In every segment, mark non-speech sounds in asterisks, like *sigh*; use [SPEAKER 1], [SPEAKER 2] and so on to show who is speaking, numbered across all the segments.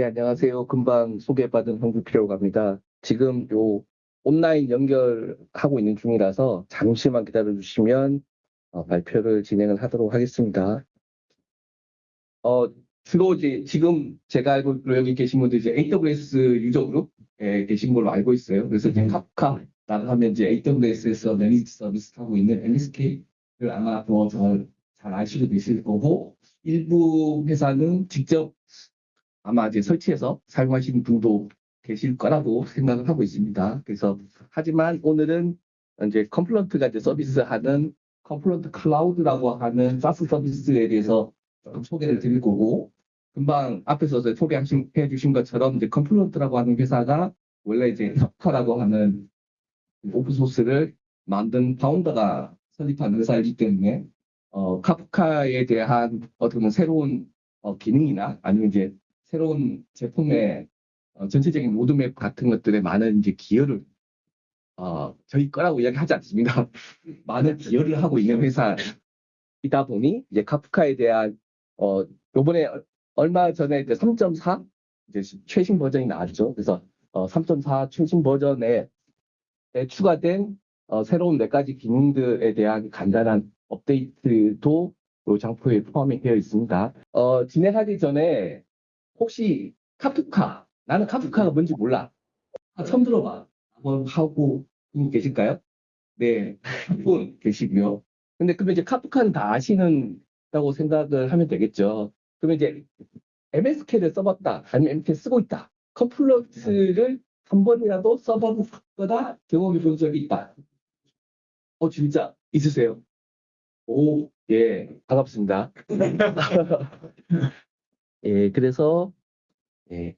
[SPEAKER 1] 네, 안녕하세요. 금방 소개받은 황규필이라고 합니다. 지금 요 온라인 연결하고 있는 중이라서 잠시만 기다려 주시면 어, 발표를 진행을 하도록 하겠습니다. 어, 주로 이제 지금 제가 알고 여기 계신 분들 이제 AWS 유저 그룹에 계신 걸로 알고 있어요. 그래서 이제 카프카라고 하면 이제 AWS에서 매니지 서비스 하고 있는 LSK를 아마 더잘 잘 아시고 계실 거고 일부 회사는 직접 아마 이제 설치해서 사용하시는 분도 계실 거라고 *laughs* 생각을 하고 있습니다. 그래서 하지만 오늘은 이제 Confluent가 이제 서비스하는 Confluent Cloud라고 하는 SaaS 서비스에 대해서 조금 소개를 드릴 거고 금방 앞에서 소개해 주신 것처럼 이제 Confluent라고 하는 회사가 원래 이제 카프카라고 하는 오픈소스를 만든 founder가 설립한 회사이기 때문에 어, 카프카에 대한 어떤 새로운 어, 기능이나 아니면 이제 새로운 제품의 어, 전체적인 로드맵 같은 것들에 많은 이제 기여를 어, 저희 거라고 이야기하지 않습니다. *laughs* 많은 기여를 하고 있는 회사이다 보니 이제 카프카에 대한 어, 요번에 얼마 전에 이제 3.4 이제 최신 버전이 나왔죠. 그래서 어, 3.4 최신 버전에 추가된 어, 새로운 몇 가지 기능들에 대한 간단한 업데이트도 이 장표에 포함이 되어 있습니다. 어, 진행하기 전에 혹시 카프카, 나는 카프카가 뭔지 몰라. 아, 처음 들어봐. 한번 하고 분 계실까요? 네, 한 *laughs* 분 계시고요. 근데 그러면 이제 카프카는 다 아시는다고 생각을 하면 되겠죠. 그러면 이제 MSK를 써봤다, 아니면 MSK 쓰고 있다. 컴플러스를 한 번이라도 써봤거나 경험해 본 적이 있다. 어, 진짜 있으세요? 오, 예, 반갑습니다. *laughs* *laughs* 예, 그래서, 예,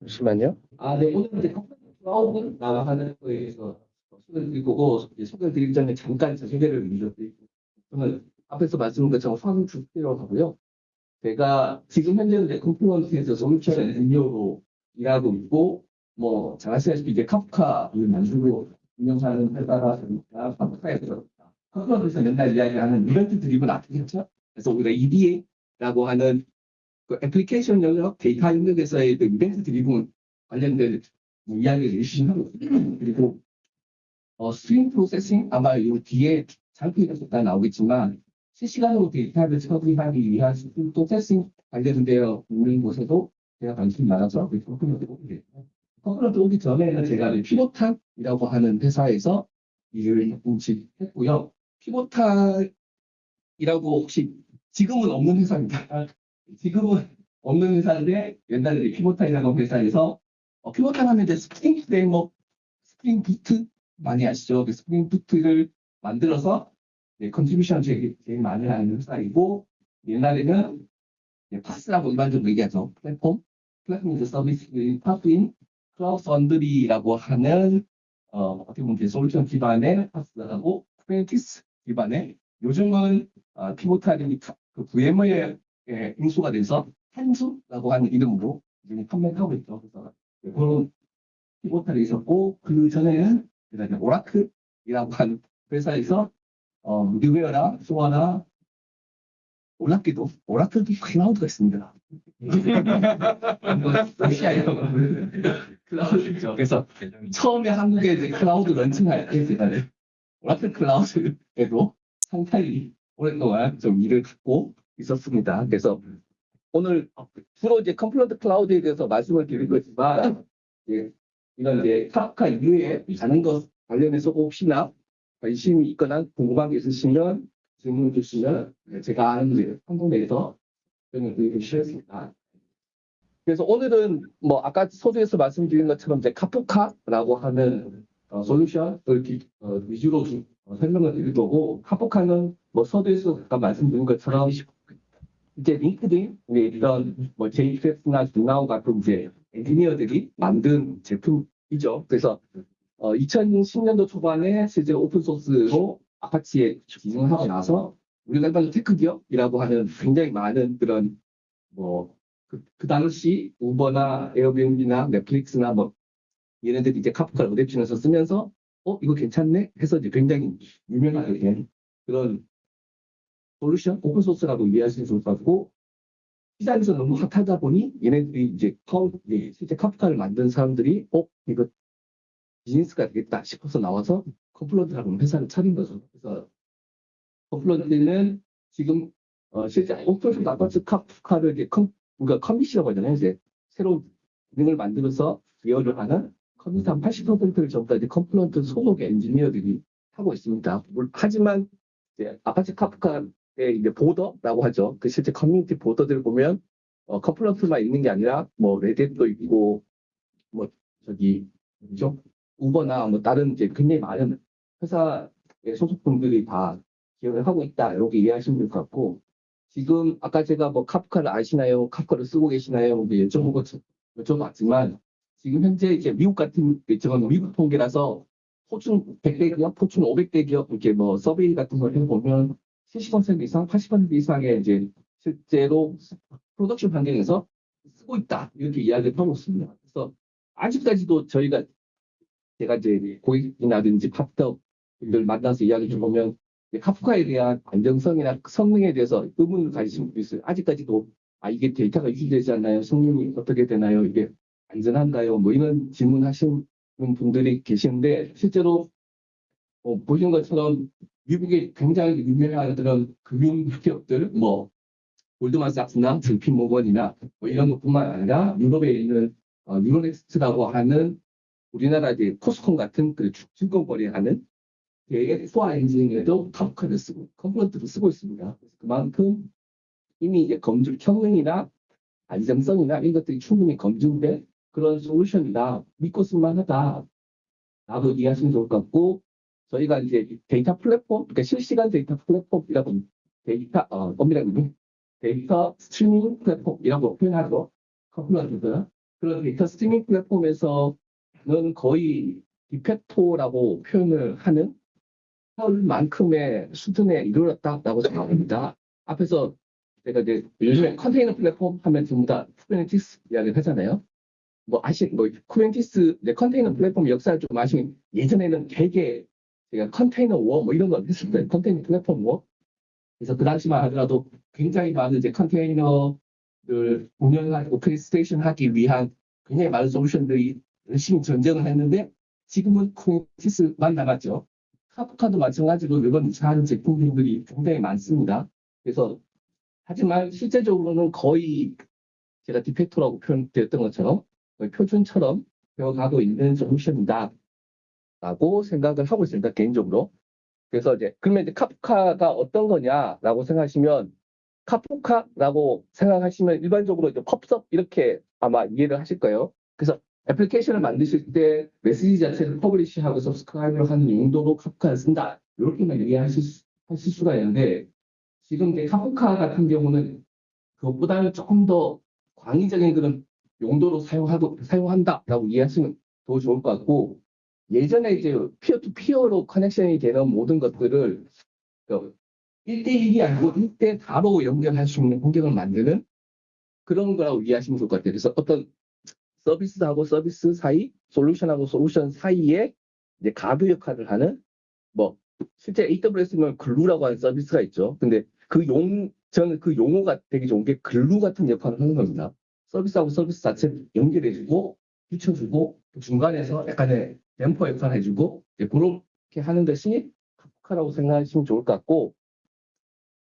[SPEAKER 1] 잠시만요. 아, 네, 오늘 이제 클라우드 나가는 거에 대해서 소개를 드리고, 소개를 드리기 전에 잠깐 제 소개를 먼저 드리고, 저는 앞에서 말씀드린 것처럼 황주필이라고 하고요. 제가 지금 현재는 Confluent에서 솔루션 엔지니어로 일하고 있고, 뭐, 잘 아시다시피 이제 카프카를 만들고 운영하는 회사가 되니까 카프카에서 Confluent에서 맨날 이야기하는 event driven architecture죠? 그래서 우리가 EDA라고 하는 그 애플리케이션 영역 데이터 영역에서의 그 event driven 관련된 이야기를 하고 있습니다. *clears throat* 그리고 어, stream processing 아마 이 뒤에 장표에서 다 나오겠지만 실시간으로 데이터를 처리하기 위한 stream processing 관련되어 있는 곳에도 제가 관심이 많아서 그 Confluent 오게 됐고 Confluent 오기 전에는 제가 Pivotal이라고 하는 회사에서 일을 조금씩 했고요. Pivotal이라고 혹시 지금은 없는 회사입니다. 지금은 없는 회사인데 옛날에 Pivotal이라는 회사에서 어, Pivotal 하면 이제 Spring Framework, Spring Boot 많이 아시죠? 그 Spring Boot를 만들어서 네, contribution 제일, 제일 많이 하는 회사이고 옛날에는 네, PaaS라고 일반적으로 얘기하죠. 플랫폼, 플랫폼 서비스, PaaS인, Cloud Foundry라고 하는 어, 어떻게 보면 솔루션 기반의 PaaS하고 Kubernetes 기반의 요즘은 어, Pivotal이 그 VMware 예, 인수가 돼서 Tanzu라고 하는 이름으로 지금 판매를 하고 있죠. 그래서 그런 Pivotal이 있었고 그 전에는 오라클이라고 하는 회사에서 어, middleware나 SOA나 오라클도 오라클도 클라우드가 있습니다. *laughs* 클라우드죠. 그래서 처음에 한국에 이제 클라우드 launching할 때 제가 오라클 클라우드에도 상당히 오랫동안 좀 일을 갖고 있었습니다. 그래서 오늘 주로 이제 Confluent Cloud에 대해서 말씀을 드릴 거지만 예, 이런 이제 카프카 이후에 다른 것 관련해서 혹시나 관심이 있거나 궁금한 게 있으시면 질문 주시면 제가 아는 한국 내에서 설명을 드리고 싶습니다. 그래서 오늘은 뭐 아까 서두에서 말씀드린 것처럼 이제 카프카라고 하는 어, 솔루션을 어, 위주로 어, 설명을 드릴 거고 카프카는 뭐 서두에서 아까 말씀드린 것처럼 이제 링크드인 이런 뭐 JFS나 중나우 같은 이제 엔지니어들이 만든 제품이죠. 그래서 어, 2010년도 초반에 실제 오픈 소스로 아파치에 기증을 하고 나서 우리가 일반 tech 기업이라고 하는 굉장히 많은 그런 뭐 그, 그 당시 우버나 에어비앤비나 넷플릭스나 뭐 얘네들이 이제 카프카를 adoption해서 쓰면서 어 이거 괜찮네 해서 이제 굉장히 유명하게 된 그런 솔루션 오픈소스라고 이해하시면 좋을 것 같고 시장에서 너무 핫하다 보니 얘네들이 이제 컴, 이제 실제 카프카를 만든 사람들이 어 이거 비즈니스가 되겠다 싶어서 나와서 Confluent라는 회사를 차린 거죠. 그래서 Confluent는 지금 어, 실제 오픈소스 아파치 카프카를 이제 컴, 우리가 commit이라고 하잖아요. 이제 새로운 기능을 만들어서 기여를 하는 commit 한 80%를 전부 다 이제 Confluent 소속의 엔지니어들이 하고 있습니다. 물- 하지만 이제 아파치 카프카의 이제 board라고 하죠. 그 실제 커뮤니티 board들을 보면 어, Confluent만 있는 게 아니라 뭐 레딧도 있고 뭐 저기 뭐죠? 우버나 뭐 다른 이제 굉장히 많은 회사의 소속분들이 다 기여를 하고 있다 이렇게 이해하시면 될 것 같고 지금 아까 제가 뭐 카프카를 아시나요? 카프카를 쓰고 계시나요? 뭐 여쭤보고 여쭤봤지만 지금 현재 이제 미국 같은 저건 미국 통계라서 포춘 100대 기업, 포춘 500대 기업 이렇게 뭐 서베이 같은 걸 해보면 70% 이상, 80% 이상의 이제 실제로 프로덕션 환경에서 쓰고 있다 이렇게 이야기를 하고 있습니다. 그래서 아직까지도 저희가 제가 이제 고객이나든지 파트너들 만나서 이야기 좀 보면 카프카에 대한 안정성이나 성능에 대해서 의문을 가지신 분이 있어요. 아직까지도 아 이게 데이터가 유지되지 않나요? 성능이 어떻게 되나요? 이게 안전한가요? 뭐 이런 질문하시는 분들이 계시는데 실제로 어, 보신 것처럼 미국의 굉장히 유명한 그런 금융 기업들 뭐 골드만삭스나 JP 모건이나 뭐 이런 것뿐만 아니라 유럽에 있는 어, 유로넥스트라고 하는 우리나라 이제 코스콘 같은 그 증권 거래 하는 데의 소화 엔진에도 카프카를 쓰고 Confluent를 쓰고 있습니다. 그만큼 이미 이제 검증 성능이나 안정성이나 이런 것들이 충분히 검증된 그런 솔루션이다. 믿고 쓸만하다. 라고 이해하시면 좋을 것 같고 저희가 이제 데이터 플랫폼, 그러니까 실시간 데이터 플랫폼이라고 데이터 어, 엄밀하게 data streaming platform이라고 표현하고 Confluent도 그런 data streaming platform에서는 거의 de facto라고 표현을 하는 만큼의 수준에 이르렀다라고 생각합니다. 앞에서 제가 이제 요즘에 컨테이너 플랫폼 하면 전부 다 Kubernetes 이야기를 하잖아요. 뭐 아시 뭐 Kubernetes 내 컨테이너 플랫폼 역사를 좀 아시면 예전에는 되게 제가 container war 뭐 이런 거 했을 때 container platform war 그래서 그 당시만 하더라도 굉장히 많은 이제 컨테이너를 운영하고 operation 하기 위한 굉장히 많은 솔루션들이 열심히 전쟁을 했는데 지금은 Kubernetes만 남았죠. 카프카도 마찬가지로 이번 한 제품들이 굉장히 많습니다. 그래서 하지만 실제적으로는 거의 제가 de facto라고 표현되었던 것처럼 표준처럼 배워가고 있는 솔루션이다. 라고 생각을 하고 있습니다. 개인적으로. 그래서 이제 그러면 이제 Kafka가 어떤 거냐라고 생각하시면 Kafka라고 생각하시면 일반적으로 이제 pub/sub 이렇게 아마 이해를 하실 거예요. 그래서 애플리케이션을 만드실 때 메시지 자체를 publish하고 subscribe를 하는 용도로 Kafka를 쓴다. 이렇게만 이해하실 수, 하실 수가 있는데 지금 이제 카프카 같은 경우는 그것보다는 조금 더 광의적인 그런 용도로 사용하고 사용한다라고 이해하시면 더 좋을 것 같고 예전에 이제 peer to peer로 connection이 되는 모든 것들을 1대1이 아니고 1대 다로 연결할 수 있는 환경을 만드는 그런 거라고 이해하시면 좋을 것 같아요. 그래서 어떤 서비스하고 서비스 사이, 솔루션하고 솔루션 사이에 이제 가드 역할을 하는 뭐 실제 AWS는 Glue라고 하는 서비스가 있죠. 근데 그 용, 저는 그 용어가 되게 좋은 게 glue 같은 역할을 하는 겁니다. 서비스하고 서비스 자체를 연결해주고, 붙여주고, 그 중간에서 약간의 댐퍼 역할을 해주고, 그렇게 하는 것이 Kafka라고 생각하시면 좋을 것 같고,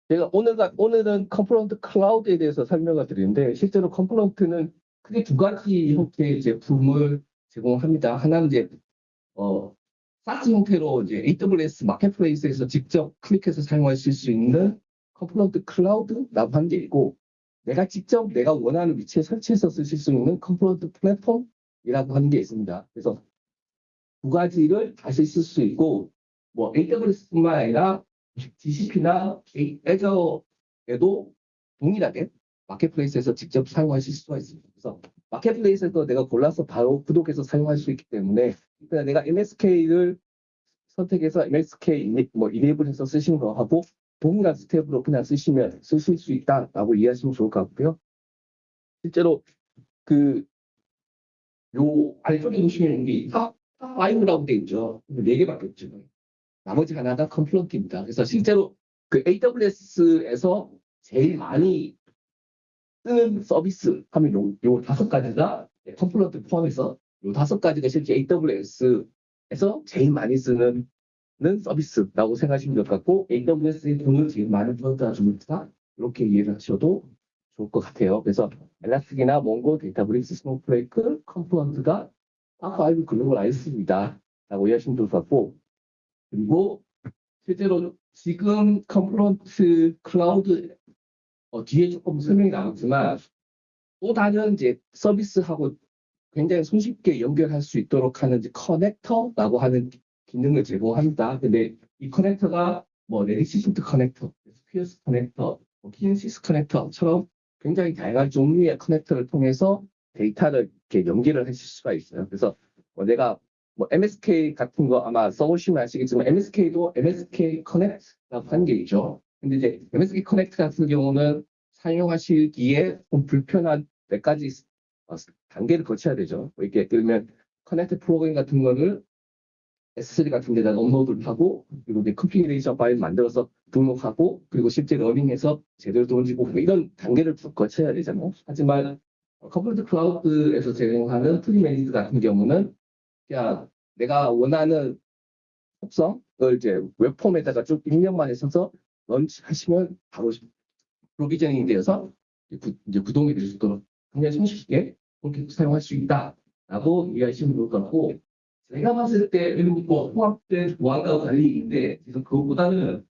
[SPEAKER 1] 제가 오늘, 오늘은 Confluent Cloud에 대해서 설명을 드리는데, 실제로 Confluent는 크게 두 가지 형태의 제품을 제공합니다. 하나는 이제, 어, SaaS 형태로 이제 AWS Marketplace에서 직접 클릭해서 사용하실 수 있는 Confluent Cloud라고 하는 게 있고 내가 직접 내가 원하는 위치에 설치해서 쓰실 수 있는 Confluent Platform이라고 하는 게 있습니다. 그래서 두 가지를 다시 쓸 수 있고 뭐 AWS뿐만 아니라 GCP나 Azure에도 동일하게 Marketplace에서 직접 사용하실 수가 있습니다. 그래서 Marketplace에서 내가 골라서 바로 구독해서 사용할 수 있기 때문에 그냥 내가 MSK를 선택해서 MSK 뭐 enable해서 쓰시는 거 하고 동일한 스텝으로 그냥 쓰시면 쓰실 수 있다라고 이해하시면 좋을 것 같고요. 실제로 그 요 아래쪽에 보시면 여기 top 5라고 되어 있죠. 네 개밖에 없죠. 나머지 하나가 Confluent입니다. 그래서 실제로 그 AWS에서 제일 많이 쓰는 서비스 하면 요, 요 다섯 가지가 Confluent 포함해서 요 다섯 가지가 실제 AWS에서 제일 많이 쓰는 는 서비스라고 생각하시면 될 것 같고 AWS의 돈을 제일 많이 벌다 주니까 이렇게 이해를 하셔도 좋을 것 같아요. 그래서 Elastic이나 Mongo, Databricks, Snowflake, Confluent가 top5 글로벌 ISV입니다. 라고 이해하시면 좋을 것 같고 그리고 실제로 지금 Confluent Cloud 어, 뒤에 조금 설명이 나오지만 또 다른 이제 서비스하고 굉장히 손쉽게 연결할 수 있도록 하는 이제 커넥터라고 하는 기능을 제공합니다. 근데 이 커넥터가 뭐 Redshift 커넥터, S3 커넥터, 뭐 Kinesis 커넥터처럼 굉장히 다양한 종류의 커넥터를 통해서 데이터를 이렇게 연결을 하실 수가 있어요. 그래서 뭐 내가 뭐 MSK 같은 거 아마 써보시면 아시겠지만 MSK도 MSK 커넥트라고 하는 게 있죠. 근데 이제 MSK Connect 같은 경우는 사용하시기에 좀 불편한 몇 가지 어, 단계를 거쳐야 되죠. 뭐 이렇게 그러면 connect 프로그램 같은 거를 S3 같은 데다 업로드를 하고 그리고 이제 configuration 파일 만들어서 등록하고 그리고 실제 running해서 제대로 던지고 뭐 이런 단계를 쭉 거쳐야 되잖아요. 하지만 Confluent Cloud에서 제공하는 fully managed 같은 경우는 그냥 내가 원하는 속성을 이제 web form에다가 쭉 입력만 해서 launch하시면 바로 provisioning이 되어서 구, 이제 구동이 될 수 있도록 굉장히 손쉽게 그렇게 사용할 수 있다라고 이해하시면 좋을 것 같고 제가 봤을 때 그리고 뭐 통합된 보안과 관리인데 그래서 그것보다는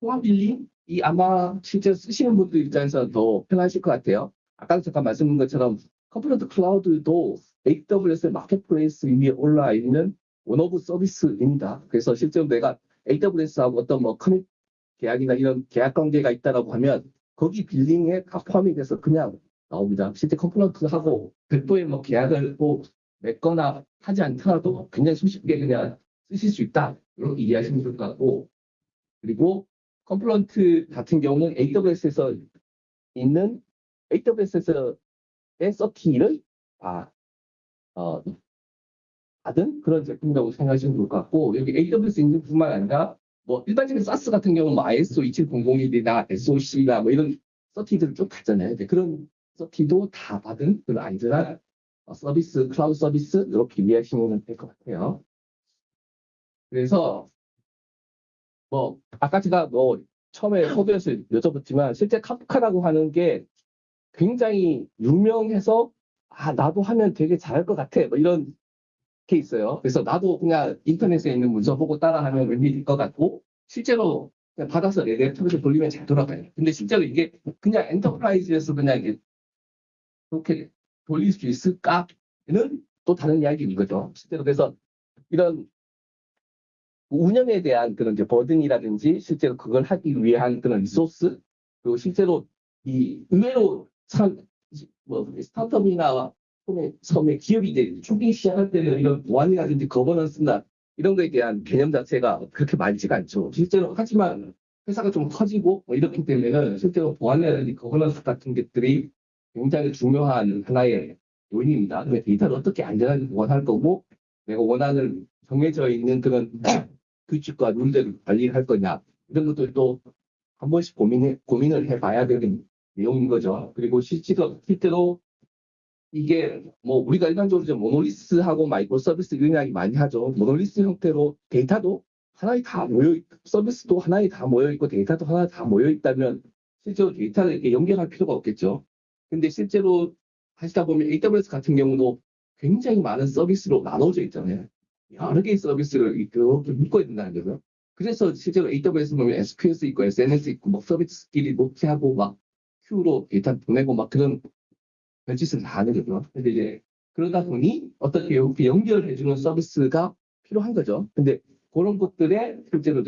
[SPEAKER 1] 통합 billing이 아마 실제 쓰시는 분들 입장에서 더 편하실 것 같아요. 아까 잠깐 말씀드린 것처럼 Confluent Cloud도 AWS Marketplace 위에 올라 있는 one of 서비스입니다. 그래서 실제로 내가 AWS하고 어떤 뭐 commit 계약이나 이런 계약 관계가 있다라고 하면 거기 billing에 다 포함이 돼서 그냥 나옵니다. 실제 Confluent하고 별도의 뭐 계약을 뭐 맺거나 하지 않더라도 굉장히 손쉽게 그냥 쓰실 수 있다. 이렇게 이해하시면 좋을 것 같고 그리고 Confluent 같은 경우는 AWS에서 있는 AWS에서의 certi를 아, 어, 받은 그런 제품이라고 생각하시면 좋을 것 같고 여기 AWS 인증뿐만 아니라 뭐 일반적인 SaaS 같은 경우는 뭐 ISO 27001이나 SOC나 뭐 이런 서티들을 쭉 갔잖아요. 이제 그런 서티도 다 받은 그런 안전한 어, 서비스, 클라우드 서비스 이렇게 이해하시면 될 것 같아요. 그래서 뭐 아까 제가 뭐 처음에 소개에서 여쭤봤지만 실제 카프카라고 하는 게 굉장히 유명해서 아 나도 하면 되게 잘할 것 같아 뭐 이런 게 있어요. 그래서 나도 그냥 인터넷에 있는 문서 보고 따라하면 될것 같고 실제로 그냥 받아서 내 laptop에서 돌리면 잘 돌아가요. 근데 실제로 이게 그냥 enterprise에서 그냥 이게 그렇게 돌릴 수 있을까는 또 다른 이야기인 거죠. 실제로 그래서 이런 운영에 대한 그런 이제 burden이라든지 실제로 그걸 하기 위한 그런 resource 그리고 실제로 이 의외로 참뭐 스타트업이나 처음에 기업이 초기 시작할 때는 이런 보안이라든지 거버넌스나 이런 거에 대한 개념 자체가 그렇게 많지가 않죠. 실제로 하지만 회사가 좀 커지고 뭐 이렇기 때문에는 실제로 보안이라든지 거버넌스 같은 것들이 굉장히 중요한 하나의 요인입니다. 그 데이터를 어떻게 안전하게 보관할 거고 내가 원하는 정해져 있는 그런 *clears throat* 규칙과 룰대로 관리할 거냐 이런 것들도 한 번씩 고민해, 고민을 해봐야 되는 내용인 거죠. 그리고 실제로, 실제로 이게 뭐 우리가 일반적으로 monolith하고 microservice 이런 이야기 많이 하죠. monolith 형태로 데이터도 하나에 다 모여 있, 서비스도 하나에 다 모여 있고 데이터도 하나에 다 모여 있다면 실제로 데이터를 이렇게 연결할 필요가 없겠죠. 근데 실제로 하시다 보면 AWS 같은 경우도 굉장히 많은 서비스로 나눠져 있잖아요. 여러 개의 서비스를 이렇게 묶어야 된다는 거죠. 그래서 실제로 AWS 보면 SQS 있고 SNS 있고 뭐 서비스끼리 녹취하고 막 Q로 데이터 보내고 막 그런 별짓을 다 거죠. 근데 이제 그러다 보니 어떻게 이렇게 연결해주는 서비스가 필요한 거죠. 근데 그런 것들에 실제로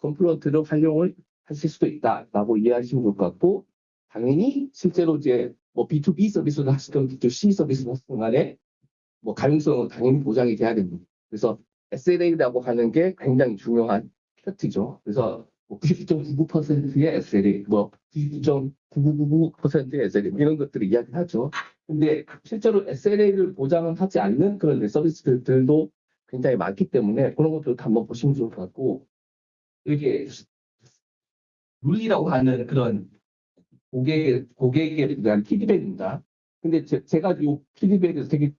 [SPEAKER 1] 컴플런트를 활용을 하실 수도 있다라고 이해하시면 좋을 것 같고 당연히 실제로 이제 뭐 B2B 서비스를 하시던 B2C 서비스를 하시던 간에 뭐 가용성은 당연히 보장이 돼야 됩니다. 그래서 SLA라고 하는 게 굉장히 중요한 팩트죠. 그래서 뭐 99.99%의 SLA, 뭐 99.9999%의 SLA 이런 것들을 이야기하죠. 근데 실제로 SLA를 보장을 하지 않는 그런 서비스들도 굉장히 많기 때문에 그런 것들도 한번 보시면 좋을 것 같고 이게 룰이라고 하는 그런 고객, 고객에 대한 피드백입니다. 근데 제, 제가 이 피드백을 되게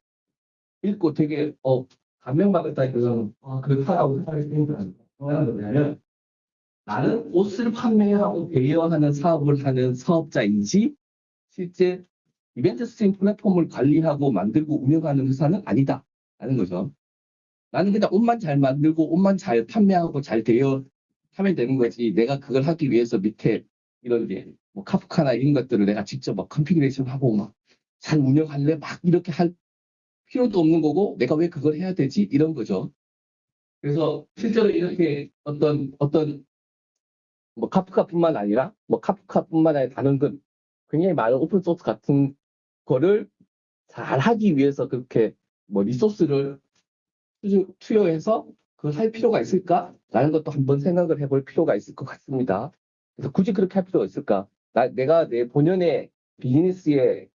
[SPEAKER 1] 읽고 되게, 어, 감명받았다, 그래서, 아, 그렇다라고 생각이 드는 뭐냐면, 나는 옷을 판매하고 대여하는 사업을 하는 사업자인지, 실제 event stream 플랫폼을 관리하고 만들고 운영하는 회사는 아니다. 라는 거죠. 나는 그냥 옷만 잘 만들고 옷만 잘 판매하고 잘 대여 하면 되는 거지. 내가 그걸 하기 위해서 밑에 이런 게, 뭐 카프카나 이런 것들을 내가 직접 막 configuration 하고 막 잘 운영할래? 막 이렇게 할 필요도 없는 거고, 내가 왜 그걸 해야 되지? 이런 거죠. 그래서 실제로 이렇게 어떤, 어떤, 뭐 카프카뿐만 아니라, 뭐 카프카뿐만 아니라 다른 건 굉장히 많은 open source 같은 거를 잘 하기 위해서 그렇게 뭐 리소스를 투- 투여해서 그걸 할 필요가 있을까라는 것도 한번 생각을 해볼 필요가 있을 것 같습니다. 그래서 굳이 그렇게 할 필요가 있을까? 나, 내가 내 본연의 비즈니스에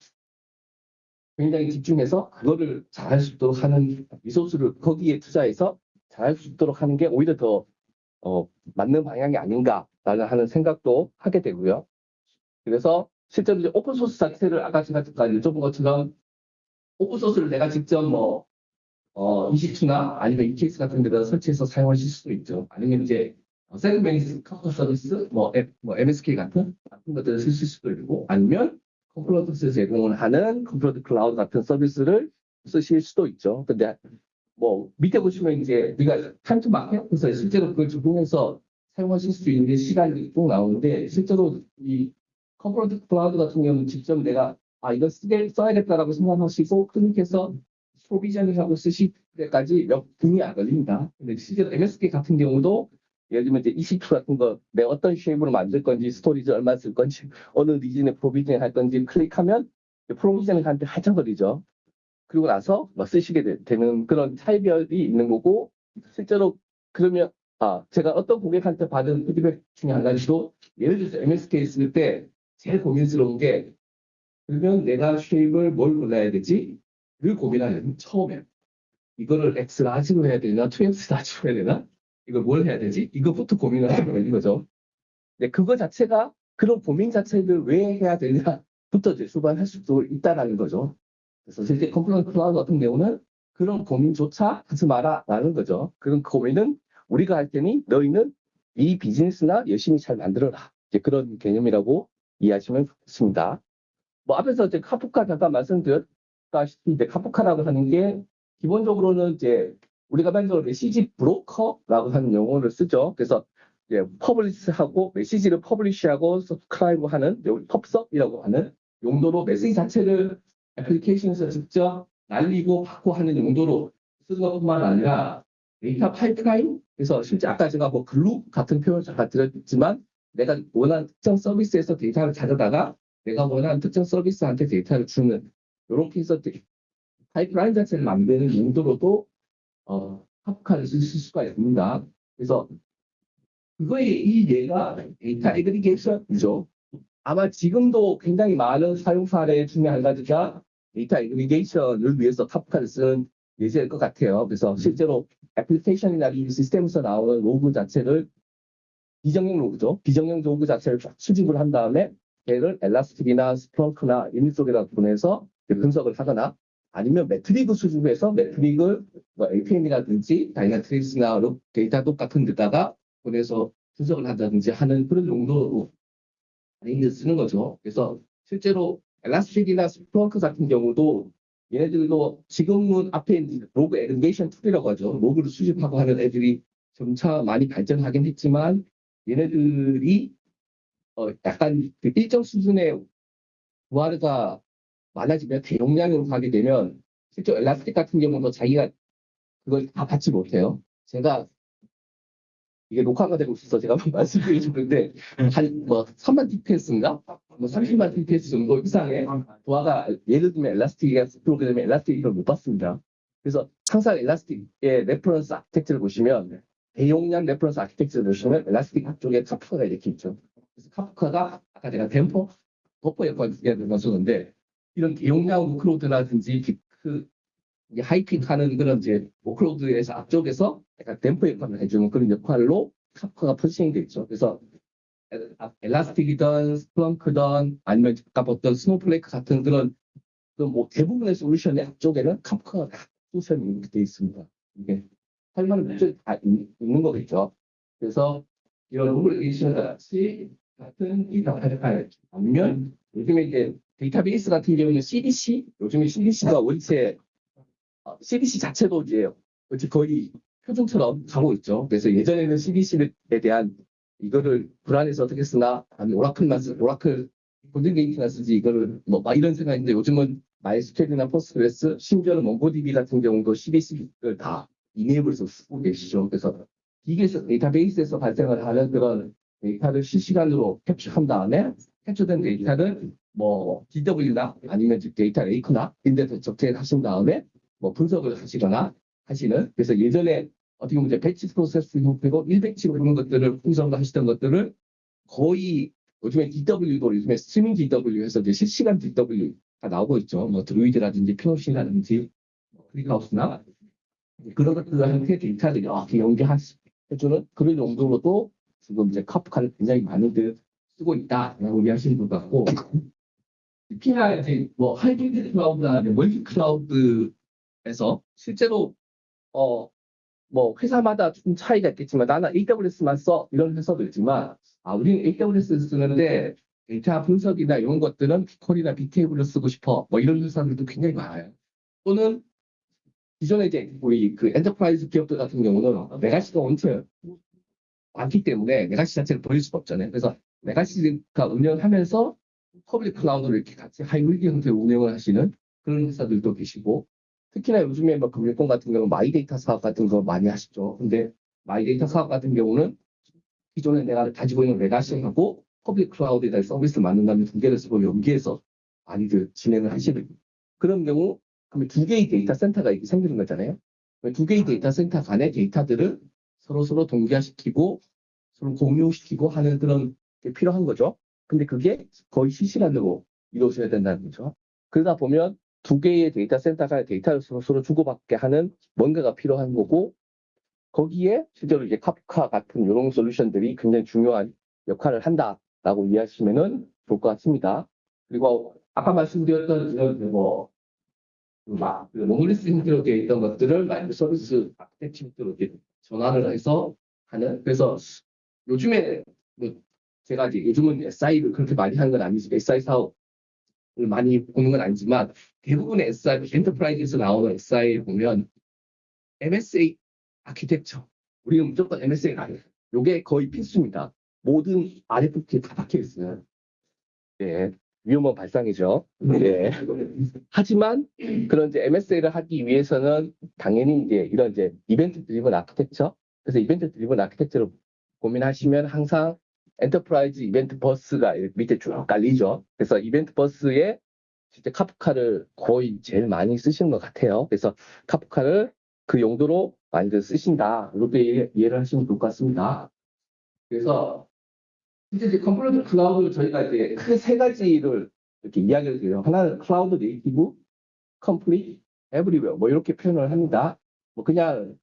[SPEAKER 1] 굉장히 집중해서 그거를 잘할 수 있도록 하는 리소스를 거기에 투자해서 잘할 수 있도록 하는 게 오히려 더 어, 맞는 방향이 아닌가라는 하는 생각도 하게 되고요. 그래서 실제로 이제 open source 자체를 아까 제가 잠깐 여쭤본 것처럼 open source를 내가 직접 뭐 어, EC2나 아니면 EKS 같은 데다 설치해서 사용하실 수도 있죠. 아니면 이제 세그멘트 커버 서비스, 뭐, 앱, 뭐 MSK 같은 같은 것들을 쓰실 수도 있고, 아니면 컨플루언트 제공을 하는 컨플루언트 클라우드 같은 서비스를 쓰실 수도 있죠. 근데 뭐 밑에 보시면 이제 우리가 time to market에서 실제로 그걸 적용해서 사용하실 수 있는 시간이 꼭 나오는데 실제로 이 컨플루언트 클라우드 같은 경우는 직접 내가 아 이거 쓰게 써야겠다라고 생각하시고 클릭해서 provision을 하고 쓰실 때까지 몇 분이 안 걸립니다. 근데 실제로 MSK 같은 경우도 예를 들면 이제 EC2 같은 거 내가 어떤 shape으로 만들 건지 storage 얼마 쓸 건지 어느 region에 provision 할 건지 클릭하면 하는데 한참 걸리죠. 그리고 나서 뭐 쓰시게 되, 는 그런 차별이 있는 거고 실제로 그러면 아 제가 어떤 고객한테 받은 피드백 중에 한 가지도 예를 들어서 MSK 쓸 때 제일 고민스러운 게 그러면 내가 shape을 뭘 골라야 되지? 를 고민하는 처음에 이거를 X 라지로 해야 되나 2X 라지로 해야 되나 이걸 뭘 해야 되지 이거부터 고민을 하게 되는 거죠. 근데 그거 자체가 그런 고민 자체를 왜 해야 되냐부터 이제 수반할 수도 있다라는 거죠. 그래서 실제 컨플루언트 클라우드 같은 경우는 그런 고민조차 하지 마라라는 거죠. 그런 고민은 우리가 할 테니 너희는 이 비즈니스나 열심히 잘 만들어라. 이제 그런 개념이라고 이해하시면 좋겠습니다. 뭐 앞에서 이제 카프카 잠깐 말씀드렸다시피 이제 카프카라고 하는 게 기본적으로는 이제 우리가 만적으로 message broker라고 하는 용어를 쓰죠. 그래서 이제 publish하고 메시지를 publish하고 subscribe 하는 pub/sub이라고 하는 용도로 메시지 자체를 application에서 직접 날리고 받고 하는 용도로 쓰는 것뿐만 아니라 data pipeline 그래서 실제 아까 제가 뭐 글루 같은 표현을 잠깐 드렸지만 내가 원하는 특정 서비스에서 데이터를 가져다가 내가 원하는 특정 서비스한테 데이터를 주는 이렇게 해서 데- 파이프라인 자체를 만드는 용도로도 어, 카프카를 쓸 수가 있습니다. 그래서 그거의 이 예가 data aggregation이죠. 아마 지금도 굉장히 많은 사용 사례 중에 한 가지가 data aggregation을 위해서 카프카를 쓰는 예제일 것 같아요. 그래서 실제로 application이나 이 시스템에서 나오는 로그 자체를 비정형 로그죠. 비정형 로그 자체를 쫙 수집을 한 다음에 걔를 엘라스틱이나 스플렁크나 이런 쪽에다 보내서 분석을 하거나 아니면 metric 수집해서 metric을 뭐 APM이라든지 다이나트레이스나 데이터독 같은 데다가 보내서 분석을 한다든지 하는 그런 용도로 많이 쓰는 거죠. 그래서 실제로 엘라스틱이나 스플렁크 같은 경우도 얘네들도 지금은 앞에 log aggregation tool이라고 하죠. 로그를 수집하고 하는 애들이 점차 많이 발전하긴 했지만 얘네들이 어 약간 그 일정 수준의 부하가 많아지면 대용량으로 가게 되면 실제 엘라스틱 같은 경우도 자기가 그걸 다 받지 못해요. 제가 이게 녹화가 되고 있어서 제가 한번 *laughs* 말씀드리고 싶은데 한뭐 3만 TPS인가 뭐 30만 TPS 정도 이상의 부하가 예를 들면 엘라스틱이가 프로그램에 엘라스틱을 못 봤습니다. 그래서 항상 엘라스틱의 reference architecture를 보시면 대용량 reference architecture를 보시면 엘라스틱 쪽에 카프카가 이렇게 있죠. 그래서 카프카가 아까 제가 damper, buffer 역할을 해줬었는데 이런 대용량 workload라든지 그 high peak 하는 그런 이제 workload에서 앞쪽에서 약간 댐퍼 역할을 해주는 그런 역할로 Kafka가 포지션이 되어 있죠. 그래서 Elastic이든 Splunk든 아니면 아까 봤던 Snowflake 같은 그런 그뭐 대부분의 솔루션의 앞쪽에는 Kafka가 다 솔루션이 돼 있습니다. 이게 할 만한 문제가 다 있- 있는 거겠죠. 그래서 이런 operation 같이 같은 이 데이터를 아니면 요즘에 이제 데이터베이스 같은 경우는 CDC 요즘에 CDC가 원체 어, CDC 자체도 이제 거의 표준처럼 가고 있죠. 그래서 예전에는 CDC에 대한 이거를 불안해서 어떻게 쓰나 아니면 Oracle만 쓰 Oracle GoldenGate나 쓰지 이거를 뭐 막 이런 생각인데 요즘은 MySQL이나 Postgres 심지어는 MongoDB 같은 경우도 CDC를 다 enable해서 쓰고 계시죠. 그래서 기간계에서 데이터베이스에서 발생을 하는 그런 데이터를 실시간으로 캡처한 다음에 캡처된 데이터를 뭐 DW나 아니면 즉 data lake나 이런데서 적재하신 다음에 뭐 분석을 하시거나 하시는 그래서 예전에 어떻게 보면 이제 batch process 형태로 1batch로 보는 것들을 분석을 하시던 것들을 거의 요즘에 DW도 요즘에 스트리밍 DW에서 이제 실시간 DW 가 나오고 있죠. 뭐 Druid라든지 Pinot이라든지 뭐 ClickHouse나 그런 것들 형태의 데이터를 이렇게 연계해주는 그런 용도로도 지금 이제 Kafka를 굉장히 많이들 쓰고 있다라고 이해하시는 것 같고 특히나 이제 뭐 hybrid cloud나 multi cloud 에서 실제로 어 뭐 회사마다 좀 차이가 있겠지만 나는 AWS만 써 이런 회사도 있지만 아 우리는 AWS 쓰는데 데이터 분석이나 이런 것들은 BigQuery나 Bigtable을 쓰고 싶어 뭐 이런 회사들도 굉장히 많아요. 또는 기존에 이제 우리 그 enterprise 기업들 같은 경우는 메가시가 원체 많기 때문에 메가시 자체를 버릴 수가 없잖아요. 그래서 메가시가 운영하면서 public cloud를 이렇게 같이 하이브리드 형태로 운영을 하시는 그런 회사들도 계시고 특히나 요즘에 뭐 금융권 같은 경우 마이데이터 사업 같은 거 많이 하시죠. 근데 마이데이터 사업 같은 경우는 기존에 내가 가지고 있는 legacy하고 public cloud에 대한 서비스를 만든다면 두 개를 쓰고 연계해서 많이들 진행을 하시는 그런 경우 그러면 두 개의 데이터 센터가 이렇게 생기는 거잖아요. 두 개의 데이터 센터 간의 데이터들을 서로 서로 동기화시키고 서로 공유시키고 하는 그런 게 필요한 거죠. 근데 그게 거의 실시간으로 이루어져야 된다는 거죠. 그러다 보면 두 개의 데이터 센터가 데이터를 서로, 주고받게 하는 뭔가가 필요한 거고 거기에 실제로 이제 카프카 같은 이런 솔루션들이 굉장히 중요한 역할을 한다라고 이해하시면은 좋을 것 같습니다. 그리고 아까 말씀드렸던 이런 뭐 monolith 형태로 되어 있던 것들을 microservice architecture로 이렇게 전환을 해서 하는, 그래서 요즘에, 뭐 제가 이제 요즘은 SI를 그렇게 많이 하는 건 아니지만, SI 사업을 많이 보는 건 아니지만, 대부분의 SI, enterprise에서 나오는 SI를 보면, MSA 아키텍처, 우리는 무조건 MSA가 아니에요. 요게 거의 필수입니다. 모든 RFP에 다 박혀 있어요. 예. 위험한 발상이죠. 예. 하지만 그런 이제 MSA를 하기 위해서는 당연히 이제 이런 이제 event driven architecture 그래서 event driven architecture를 고민하시면 항상 enterprise event bus가 밑에 쭉 깔리죠. 그래서 event bus에 진짜 Kafka를 거의 제일 많이 쓰시는 것 같아요. 그래서 Kafka를 그 용도로 많이들 쓰신다. 이렇게 이해 를 하시면 좋을 것 같습니다. 그래서 이제 이제 Confluent Cloud 저희가 이제 크게 세 가지를 이렇게 이야기를 드려요. 하나는 cloud native, complete, everywhere 뭐 이렇게 표현을 합니다. 뭐 그냥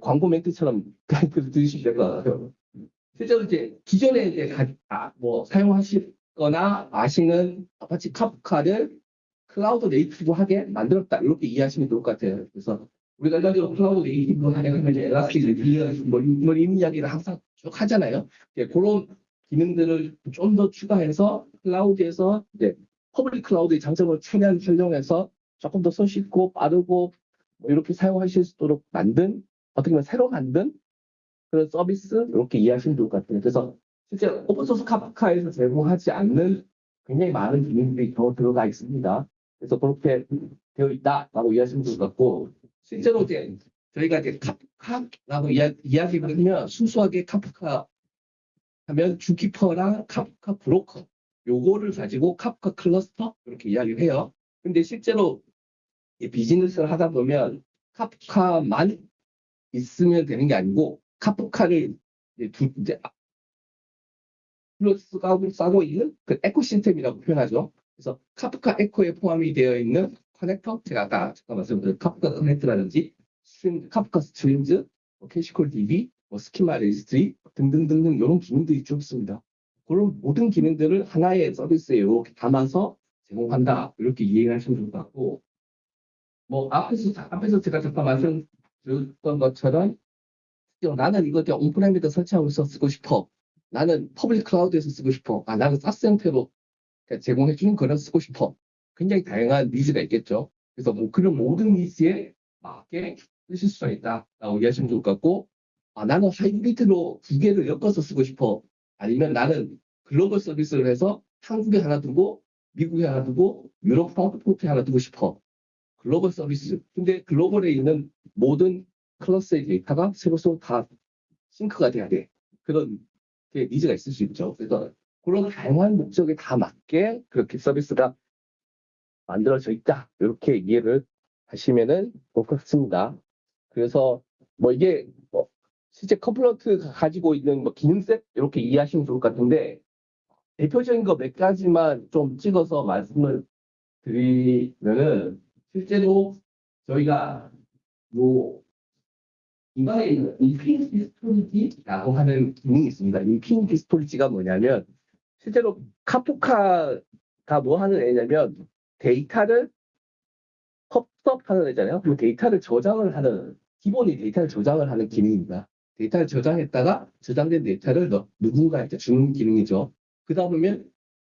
[SPEAKER 1] 광고 멘트처럼 그냥 *laughs* 들으시면 될 것 같아요. 실제로 이제 기존에 이제 가, 아, 뭐 사용하시 거나 아시는 Apache Kafka를 cloud native하게 만들었다 이렇게 이해하시면 좋을 것 같아요. 그래서 우리가 일반적으로 cloud native 하려면 이제 elastic resilient 뭐, 뭐 이런 이야기를 항상 쭉 하잖아요. 예, 그런 기능들을 좀 더 추가해서 cloud에서 이제 public cloud의 장점을 최대한 활용해서 조금 더 손쉽고 빠르고 뭐 이렇게 사용하실 수 있도록 만든 어떻게 보면 새로 만든 그런 서비스 이렇게 이해하시면 좋을 것 같아요. 그래서 실제 open source Kafka에서 제공하지 않는 굉장히 많은 기능들이 더 들어가 있습니다. 그래서 그렇게 되어 있다라고 이해하시면 좋을 것 같고 실제로 이제 저희가 이제 카프카라고 이야, 이야기를 하면 순수하게 카프카 하면 주키퍼랑 카프카 브로커 요거를 가지고 카프카 클러스터 이렇게 이야기를 해요. 근데 실제로 이 비즈니스를 하다 보면 카프카만 있으면 되는 게 아니고 카프카를 이제 두 이제 플러스 싸고 있는 그 ecosystem이라고 표현하죠. 그래서 Kafka eco에 포함이 되어 있는 커넥터 제가 아까 잠깐 말씀드린 Kafka Connect라든지 stream, Kafka Streams, 뭐 ksqlDB, 뭐 Schema Registry 등등등등 이런 기능들이 좀 있습니다. 그런 모든 기능들을 하나의 서비스에 이렇게 담아서 제공한다. 이렇게 이해하시면 좋을 것 같고, 뭐, 앞에서, 앞에서 제가 잠깐 말씀드렸던 것처럼, 나는 이거 그냥 on-prem에다 설치하고 있어 쓰고 싶어. 나는 public cloud에서 쓰고 싶어. 아, 나는 SaaS 형태로 제공해주는 거를 쓰고 싶어. 굉장히 다양한 needs가 있겠죠. 그래서 뭐 그런 모든 needs에 맞게 쓰실 수가 있다 라고 이해하시면 좋을 것 같고, 아, 나는 hybrid로 두 개를 엮어서 쓰고 싶어. 아니면 나는 글로벌 서비스를 해서 한국에 하나 두고, 미국에 하나 두고, 유럽 프랑크푸르트에 하나 두고 싶어. 글로벌 서비스. 근데 글로벌에 있는 모든 클러스의 데이터가 서로서로 다 싱크가 돼야 돼. 그런 게 니즈가 있을 수 있죠. 그래서 그런 다양한 목적에 다 맞게 그렇게 서비스가 만들어져 있다. 이렇게 이해를 하시면은 좋을 것 같습니다. 그래서 뭐 이게 뭐 실제 컴플런트가 가지고 있는 뭐 기능셋 이렇게 이해하시면 좋을 것 같은데 대표적인 거 몇 가지만 좀 찍어서 말씀을 드리면은 실제로 저희가 요 이번에 있는 infinity storage라고 하는 기능이 있습니다. infinity storage가 뭐냐면 실제로 Kafka가 뭐 하는 애냐면 데이터를 pub sub하는 애잖아요. 그 데이터를 저장을 하는 기본이 데이터를 저장을 하는 기능입니다. 데이터를 저장했다가 저장된 데이터를 너- 누군가한테 주는 기능이죠. 그 다음이면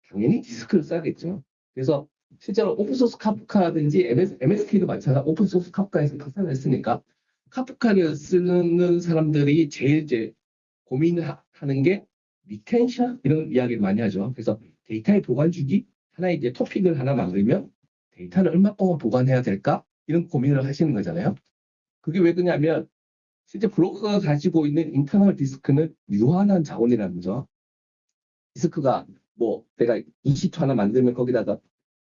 [SPEAKER 1] 당연히 디스크를 써야겠죠. 그래서 실제로 open source Kafka든지 MS, MSK도 마찬가지 open source Kafka에서 파생을 했으니까 Kafka를 쓰는 사람들이 제일 이제 고민을 하- 하는 게 retention 이런 이야기를 많이 하죠. 그래서 데이터의 보관 주기 하나의 이제 토픽을 하나 만들면 데이터를 얼마 동안 보관해야 될까 이런 고민을 하시는 거잖아요. 그게 왜 그러냐면 실제 브로커가 가지고 있는 internal 디스크는 유한한 자원이라는 거죠. 디스크가 뭐 내가 EC2 하나 만들면 거기다가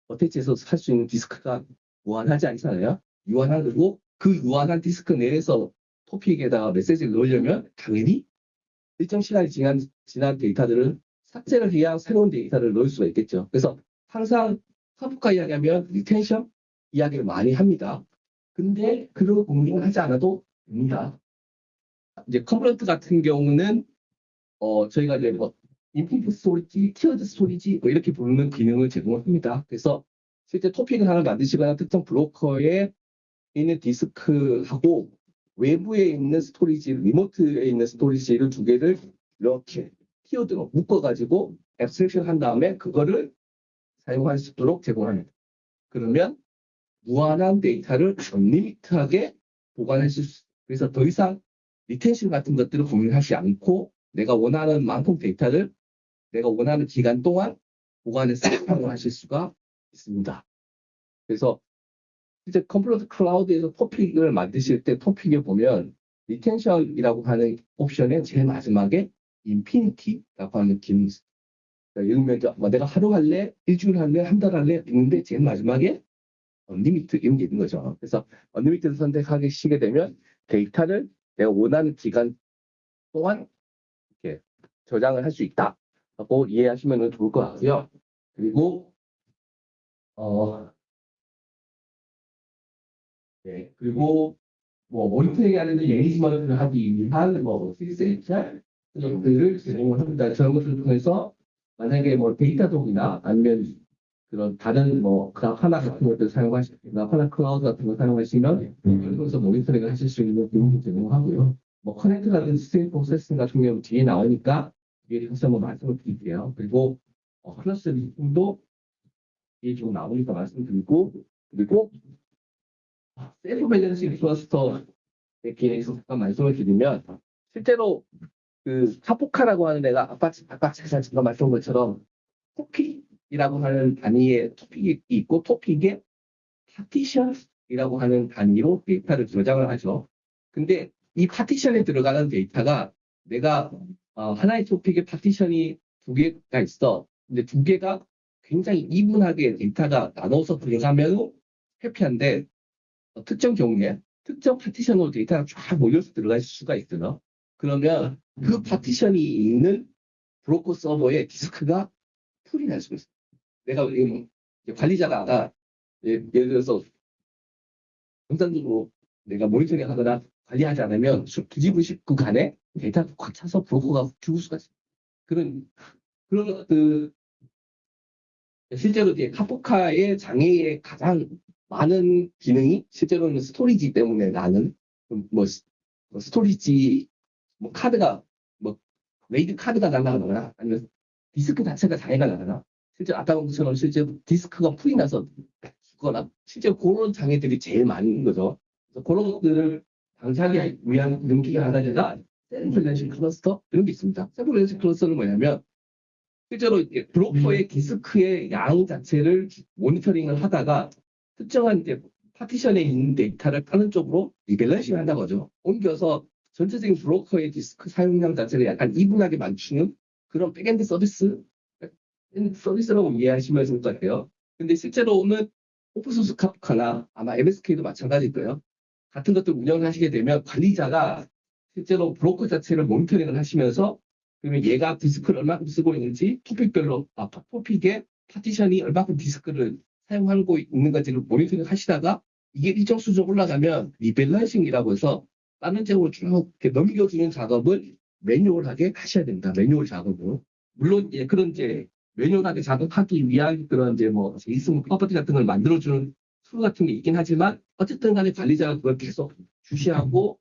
[SPEAKER 1] attach해서 살 수 있는 디스크가 무한하지 않잖아요. 유한하고 그 유한한 디스크 내에서 토픽에다가 메시지를 넣으려면 당연히 일정 시간이 지난, 지난 데이터들을 삭제를 해야 새로운 데이터를 넣을 수가 있겠죠. 그래서 항상 카프카 이야기하면 retention 이야기를 많이 합니다. 근데 그런 고민을 하지 않아도 됩니다. 이제 Confluent 같은 경우는 어 저희가 이제 뭐 infinite storage, tiered storage 뭐 이렇게 부르는 기능을 제공을 합니다. 그래서 실제 토픽을 하나 만드시거나 특정 브로커에 있는 디스크하고 외부에 있는 storage, remote에 있는 storage를 두 개를 이렇게 티어드로 묶어가지고 abstraction 한 다음에 그거를 사용할 수 있도록 제공합니다. 그러면 무한한 데이터를 unlimit하게 보관하실 수, 그래서 더 이상 retention 같은 것들을 고민하지 않고 내가 원하는 만큼 데이터를 내가 원하는 기간 동안 보관해서 사용하실 수가 있습니다. 그래서 실제 Confluent Cloud에서 토픽을 만드실 때 토픽에 보면 retention이라고 하는 옵션의 제일 마지막에 infinity라고 하는 기능이 있어요. 그러니까 예를 들면 이제 뭐 내가 하루 할래, 일주일 할래, 한 달 할래 있는데 제일 마지막에 unlimit 이런 게 있는 거죠. 그래서 unlimit를 선택하시게 되면 데이터를 내가 원하는 기간 동안 이렇게 저장을 할 수 있다 라고 이해하시면 좋을 것 같고요. 그리고 어 네, 그리고 뭐 모니터링 하는 management를 하기 위한 뭐 시스템 것들을 제공을 합니다. 저런 것을 통해서 만약에 뭐 Datadog이나 아니면 그런 다른 뭐 Grafana 같은 것들 사용하시 Grafana Cloud 같은 거 사용하시면 통해서 모니터링을 하실 수 있는 기능을 제공하고요. 뭐 connect라든지 stream processing 같은 경우 뒤에 나오니까 뒤에 다시 한번 말씀을 드릴게요. 그리고 어, cluster link도 뒤에 좀 나오니까 말씀드리고 그리고 self balancing cluster에 대해서 잠깐 말씀을 드리면 실제로 그 Kafka라고 하는 애가 아까 아까 제가 잠깐 말씀한 것처럼 토픽이라고 하는 단위의 토픽이 있고 토픽에 파티션이라고 하는 단위로 데이터를 저장을 하죠. 근데 이 파티션에 들어가는 데이터가 내가 어, 하나의 토픽에 파티션이 두 개가 있어. 근데 두 개가 굉장히 even하게 데이터가 나눠서 들어가면 happy한데 어, 특정 경우에 특정 파티션으로 데이터가 쫙 몰려서 들어갈 수가 있어요. 그러면 그 파티션이 있는 브로커 서버에 디스크가 full이 날 수가 있어요. 내가 이제 관리자가 예, 예를 들어서 정상적으로 내가 모니터링 하거나 관리하지 않으면 수- 뒤집으시고 간에 데이터가 꽉 차서 브로커가 죽을 수가 있어요. 그런 그런 것들 실제로 이제 Kafka의 장애의 가장 많은 기능이 실제로는 storage 때문에 나는 뭐, 스- 뭐 storage 뭐 카드가 뭐 RAID 카드가 날아가거나 아니면 디스크 자체가 장애가 나거나 실제 아까 본 것처럼 실제 디스크가 full이 나서 죽거나 실제 그런 장애들이 제일 많은 거죠. 그래서 그런 것들을 방지하기 위한 능기가 하나가 self balancing cluster 이런 게 있습니다. self balancing cluster는 뭐냐면 실제로 브로커의 디스크의 양 자체를 모니터링을 하다가 특정한 이제 파티션에 있는 데이터를 다른 쪽으로 rebalancing 한다는 거죠. 옮겨서 전체적인 브로커의 디스크 사용량 자체를 약간 even하게 맞추는 그런 backend 서비스 서비스라고 이해하시면 좋을 것 같아요. 근데 실제로는 open source Kafka나 아마 MSK도 마찬가지일 거예요. 같은 것들 운영을 하시게 되면 관리자가 실제로 브로커 자체를 모니터링을 하시면서 그러면 얘가 디스크를 얼마큼 쓰고 있는지 토픽별로 아 토픽에 파티션이 얼마큼 디스크를 사용하고 있는 건지를 모니터링 하시다가 이게 일정 수준 올라가면 rebalancing이라고 해서 다른 쪽으로 쭉 넘겨주는 작업을 manual하게 하셔야 된다. 매뉴얼 작업을. 물론 예, 그런 이제 manual하게 작업하기 위한 그런 이제 뭐 JSON property 같은 걸 만들어주는 tool 같은 게 있긴 하지만 어쨌든 간에 관리자가 그걸 계속 주시하고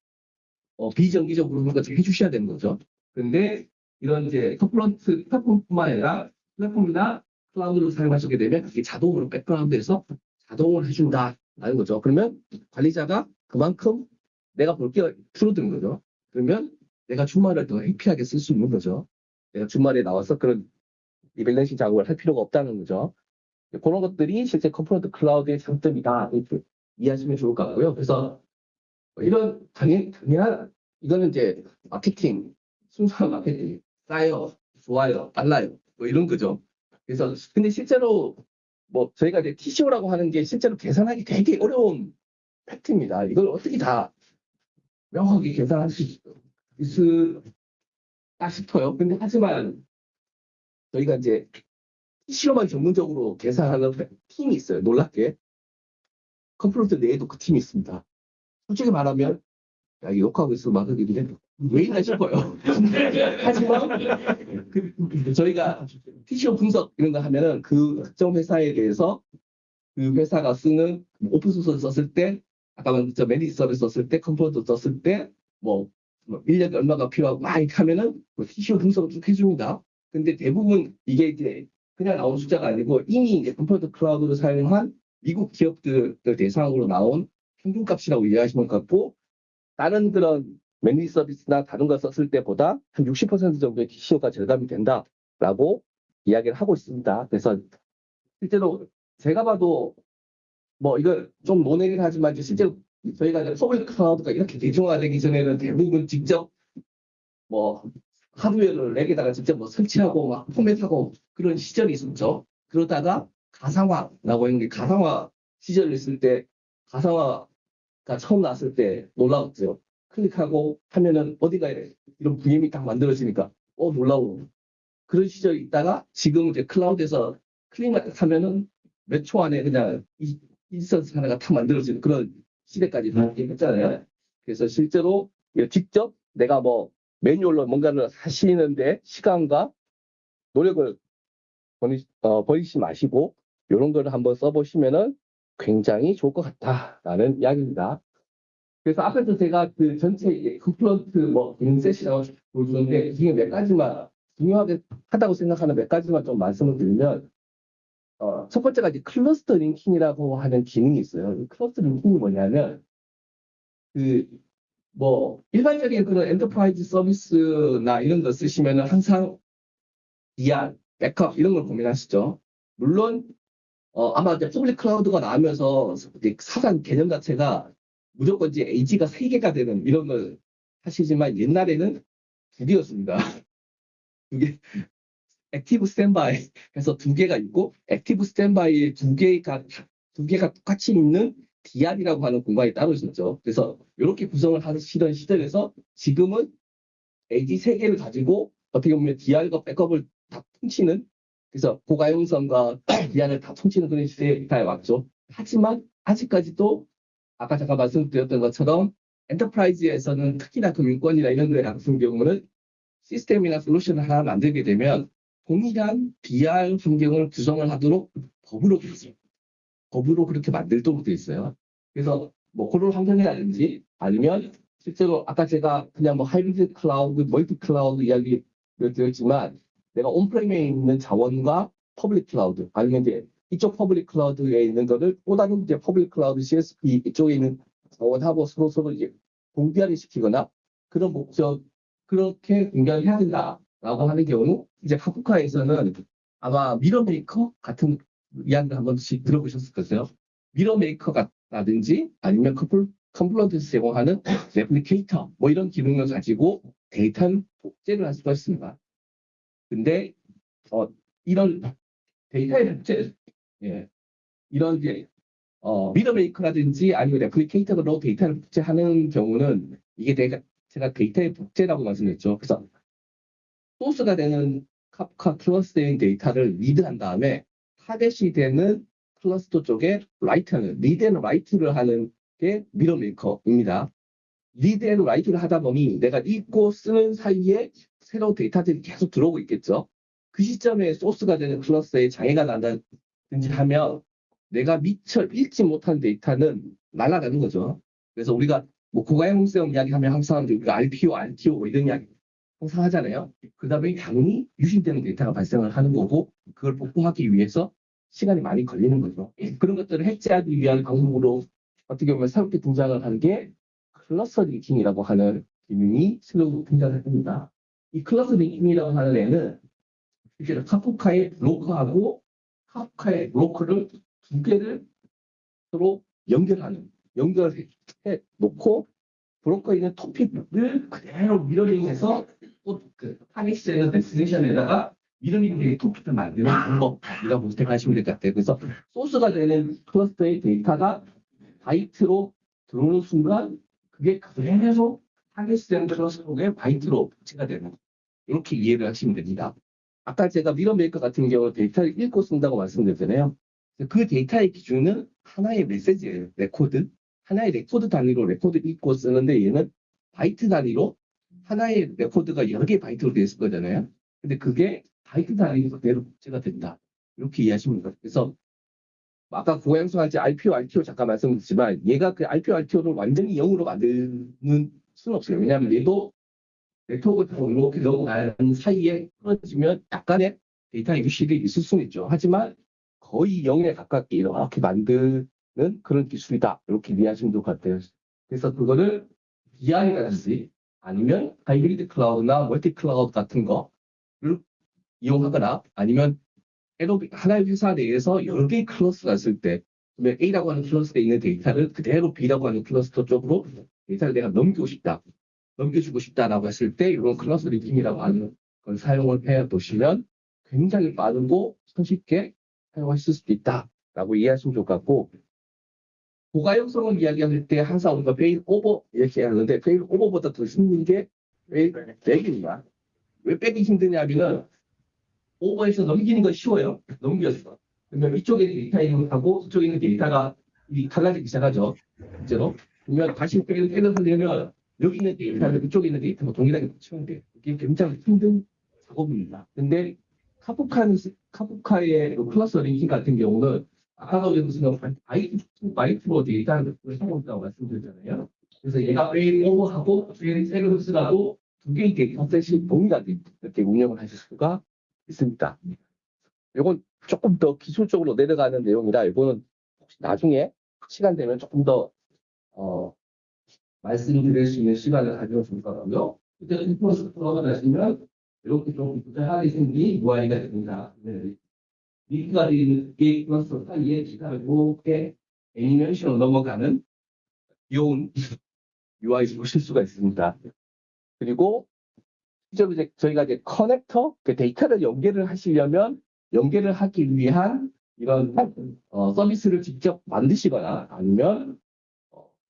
[SPEAKER 1] 어, 비정기적으로 그런 해주셔야 되는 거죠. 근데 이런 이제 Confluent 플랫폼뿐만 아니라 플랫폼이나 클라우드를 사용하시게 되면 그게 자동으로 백그라운드에서 자동을 해준다라는 거죠. 그러면 관리자가 그만큼 내가 볼 게 줄어드는 거죠. 그러면 내가 주말을 더 happy하게 쓸 수 있는 거죠. 내가 주말에 나와서 그런 rebalancing 작업을 할 필요가 없다는 거죠. 그런 것들이 실제 Confluent Cloud의 장점이다. 이해하시면 좋을 것 같고요. 그래서 이런 당연, 당연한 이거는 이제 마케팅, 순수한 마케팅, 싸요, 좋아요, 빨라요, 뭐 이런 거죠. 그래서 근데 실제로 뭐 저희가 이제 TCO라고 하는 게 실제로 계산하기 되게 어려운 팩트입니다. 이걸 어떻게 다 명확하게 계산할 수 있을까 싶어요. 근데 하지만 저희가 이제 TCO만 전문적으로 계산하는 팀이 있어요. 놀랍게. Confluent 내에도 그 팀이 있습니다. 솔직히 말하면 야, 이 욕하고 있어 막 그러는데 왜 이러나 싶어요. *laughs* 하지만 그, 저희가 TCO 분석 이런 거 하면은 그 특정 회사에 대해서 그 회사가 쓰는 오픈 소스를 썼을 때 아까 저 managed 서비스 썼을 때 Confluent 썼을 때뭐 뭐 인력이 얼마가 필요하고 막 이렇게 하면은 그 TCO 분석을 쭉 해줍니다. 근데 대부분 이게 이제 그냥 나온 숫자가 아니고 이미 이제 Confluent Cloud를 사용한 미국 기업들을 대상으로 나온 평균값이라고 이해하시면 같고 다른 그런 managed 서비스나 다른 걸 썼을 때보다 한 60% 정도의 TCO가 절감이 된다라고 이야기를 하고 있습니다. 그래서 실제로 제가 봐도 뭐 이걸 좀 모내긴 하지만 실제로 저희가 public cloud가 이렇게 대중화되기 전에는 대부분 직접 뭐 하드웨어를 rack에다가 직접 뭐 설치하고 막 포맷하고 그런 시절이 있었죠. 그러다가 가상화라고 하는 게 가상화 시절이 있을 때 가상화가 처음 나왔을 때 놀라웠죠. 클릭하고 하면은 어디가 이런 VM이 딱 만들어지니까 어 놀라워. 그런 시절이 있다가 지금 이제 클라우드에서 클릭만 딱 하면은 몇 초 안에 그냥 이 instance 하나가 딱 만들어지는 그런 시대까지 했잖아요. 그래서 실제로 직접 내가 뭐 매뉴얼로 뭔가를 하시는데 시간과 노력을 버리, 어, 버리지 마시고 이런 거를 한번 써보시면은 굉장히 좋을 것 같다라는 이야기입니다. 그래서 앞에서 제가 그 전체 컴플런트 뭐 인셋이라고 보여주는데 이 중에 몇 가지만 중요하게 하다고 생각하는 몇 가지만 좀 말씀을 드리면 어, 첫 번째가 이제 cluster linking이라고 하는 기능이 있어요. 이 cluster linking이 뭐냐면 그 뭐 일반적인 그런 enterprise 서비스나 이런 거 쓰시면은 항상 DR, 백업 이런 걸 고민하시죠. 물론 어, 아마 이제 public cloud가 나오면서 이제 사전 개념 자체가 무조건 이제 AZ가 3개가 되는 이런 걸 하시지만 옛날에는 두 개였습니다. *laughs* 두 개. active standby 해서 두 개가 있고 active standby에 두 개가 두 개가 똑같이 있는 DR이라고 하는 공간이 따로 있었죠. 그래서 이렇게 구성을 하시던 시절에서 지금은 AZ 세 개를 가지고 어떻게 보면 DR과 백업을 다 퉁치는 그래서 고가용성과 DR을 *clears throat* 다 퉁치는 그런 시대에 왔죠. 하지만 아직까지도 아까 잠깐 말씀드렸던 것처럼 enterprise에서는 특히나 금융권이나 이런 데 같은 경우는 시스템이나 솔루션을 하나 만들게 되면 동일한 DR 환경을 구성을 하도록 법으로 돼 있어요. 법으로 그렇게 만들도록 돼 있어요. 그래서 뭐 그런 환경이라든지 아니면 실제로 아까 제가 그냥 뭐 hybrid cloud, multi cloud 이야기를 드렸지만 내가 on-prem에 있는 자원과 public cloud 아니면 이제 이쪽 public cloud에 있는 거를 또 다른 이제 public cloud CSP 이쪽에 있는 자원하고 서로 서로 이제 동기화를 시키거나 그런 목적 그렇게 공개를 해야 된다라고 하는 경우 이제 Kafka에서는 아마 MirrorMaker 같은 이야기를 한 번씩 들어보셨을 거예요. MirrorMaker라든지 아니면 컴플 Confluent에서 제공하는 *laughs* replicator 뭐 이런 기능을 가지고 데이터를 복제를 할 수가 있습니다. 근데 어 이런 데이터의 복제 예 이런 이제 어 MirrorMaker라든지 아니면 replicator로 데이터를 복제하는 경우는 이게 내가 제가 데이터의 복제라고 말씀드렸죠. 그래서 소스가 되는 Kafka cluster인 데이터를 read한 다음에 타겟이 되는 클러스터 쪽에 write하는 read and write를 하는 게 MirrorMaker입니다. read and write를 하다 보니 내가 읽고 쓰는 사이에 새로운 데이터들이 계속 들어오고 있겠죠. 그 시점에 소스가 되는 cluster에 장애가 난다 든지 하면 내가 미처 읽지 못한 데이터는 날아가는 거죠. 그래서 우리가 뭐 고가용성 이야기 하면 항상 우리가 RPO, RTO 뭐 이런 이야기 항상 하잖아요. 그 다음에 당연히 유실되는 데이터가 발생을 하는 거고 그걸 복구하기 위해서 시간이 많이 걸리는 거죠. 그런 것들을 해체하기 위한 방법으로 어떻게 보면 새롭게 등장을 한 게 cluster linking이라고 하는 기능이 새로 등장을 합니다. 이 cluster linking이라고 하는 애는 실제로 Kafka의 브로커하고 Kafka의 브로커를 두 개를 서로 연결하는 연결해 놓고 브로커에 있는 topic을 그대로 mirroring해서 또그 target에는 destination에다가 mirroring topic을 만드는 방법이라고 생각하시면 될 것 같아요. 그래서 소스가 되는 cluster의 데이터가 바이트로 들어오는 순간 그게 그대로 target된 cluster에 바이트로 복제가 되는 이렇게 이해를 하시면 됩니다. 아까 제가 MirrorMaker 같은 경우 데이터를 읽고 쓴다고 말씀드렸잖아요. 그 데이터의 기준은 하나의 메시지예요. 레코드. 하나의 레코드 단위로 레코드 읽고 쓰는데 얘는 바이트 단위로 하나의 레코드가 여러 개의 바이트로 되어 있을 거잖아요. 근데 그게 바이트 단위로 그대로 복제가 된다. 이렇게 이해하시면 됩니다. 그래서 아까 고가용성할 때 RPO, RTO 잠깐 말씀드렸지만 얘가 그 RPO, RTO를 완전히 0으로 만드는 수는 없어요. 왜냐하면 얘도 네트워크를 이렇게 넘어가는 사이에 끊어지면 약간의 데이터의 유실이 있을 수는 있죠. 하지만 거의 0에 가깝게 이렇게 만드는 그런 기술이다. 이렇게 이해하시면 될것 같아요. 그래서 그거를 DR이라든지 아니면 하이브리드 클라우드나 멀티 클라우드 같은 거를 이용하거나 아니면 하나의 회사 내에서 여러 개의 cluster가 있을 때 A라고 하는 cluster에 있는 데이터를 그대로 B라고 하는 클러스터 쪽으로 데이터를 내가 넘기고 싶다. 넘겨주고 싶다라고 했을 때 이런 cluster linking이라고 하는 걸 사용을 해 보시면 굉장히 빠르고 손쉽게 사용하실 수도 있다라고 이해하시면 좋을 것 같고 고가용성을 이야기할 때 항상 우리가 fail over 이렇게 하는데 fail over보다 더 힘든 게 fail back입니다. 왜 back이 힘드냐면은 over해서 넘기는 건 쉬워요. 넘겼어. 그러면 이쪽에 데이터하고 이쪽에 있는 데이터가 이 달라지기 시작하죠. 실제로. 그러면 다시 back을 back을 하려면 여기 있는 데이터를 이쪽에 있는 데이터가 동일하게 맞추면 돼요. 이게 굉장히 힘든 작업입니다. 근데 Kafka는, Kafka의 그 cluster linking 같은 경우는 아까도 바이트, 바이트로 데이터를 사용한다고 말씀드렸잖아요. 그래서 얘가 fail over하고 fail back을 하더라도 두 개의 data set이 동일하게 이렇게 운영을 하실 수가 있습니다. 이건 조금 더 기술적으로 내려가는 내용이라 이거는 혹시 나중에 시간 되면 조금 더 어, 말씀드릴 수 있는 시간을 가지고 줄 거고요. 그때 인포스 들어가시면 이렇게 좀 구체하게 생긴 UI가 됩니다. 네. 링크가 있는 게 플러스 사이에 기타를 이렇게 애니메이션으로 넘어가는 귀여운 *laughs* UI를 보실 수가 있습니다. 그리고 실제로 이제 저희가 이제 커넥터, 그 데이터를 연결을 하시려면 연결을 하기 위한 이런 어, 서비스를 직접 만드시거나 아니면 어,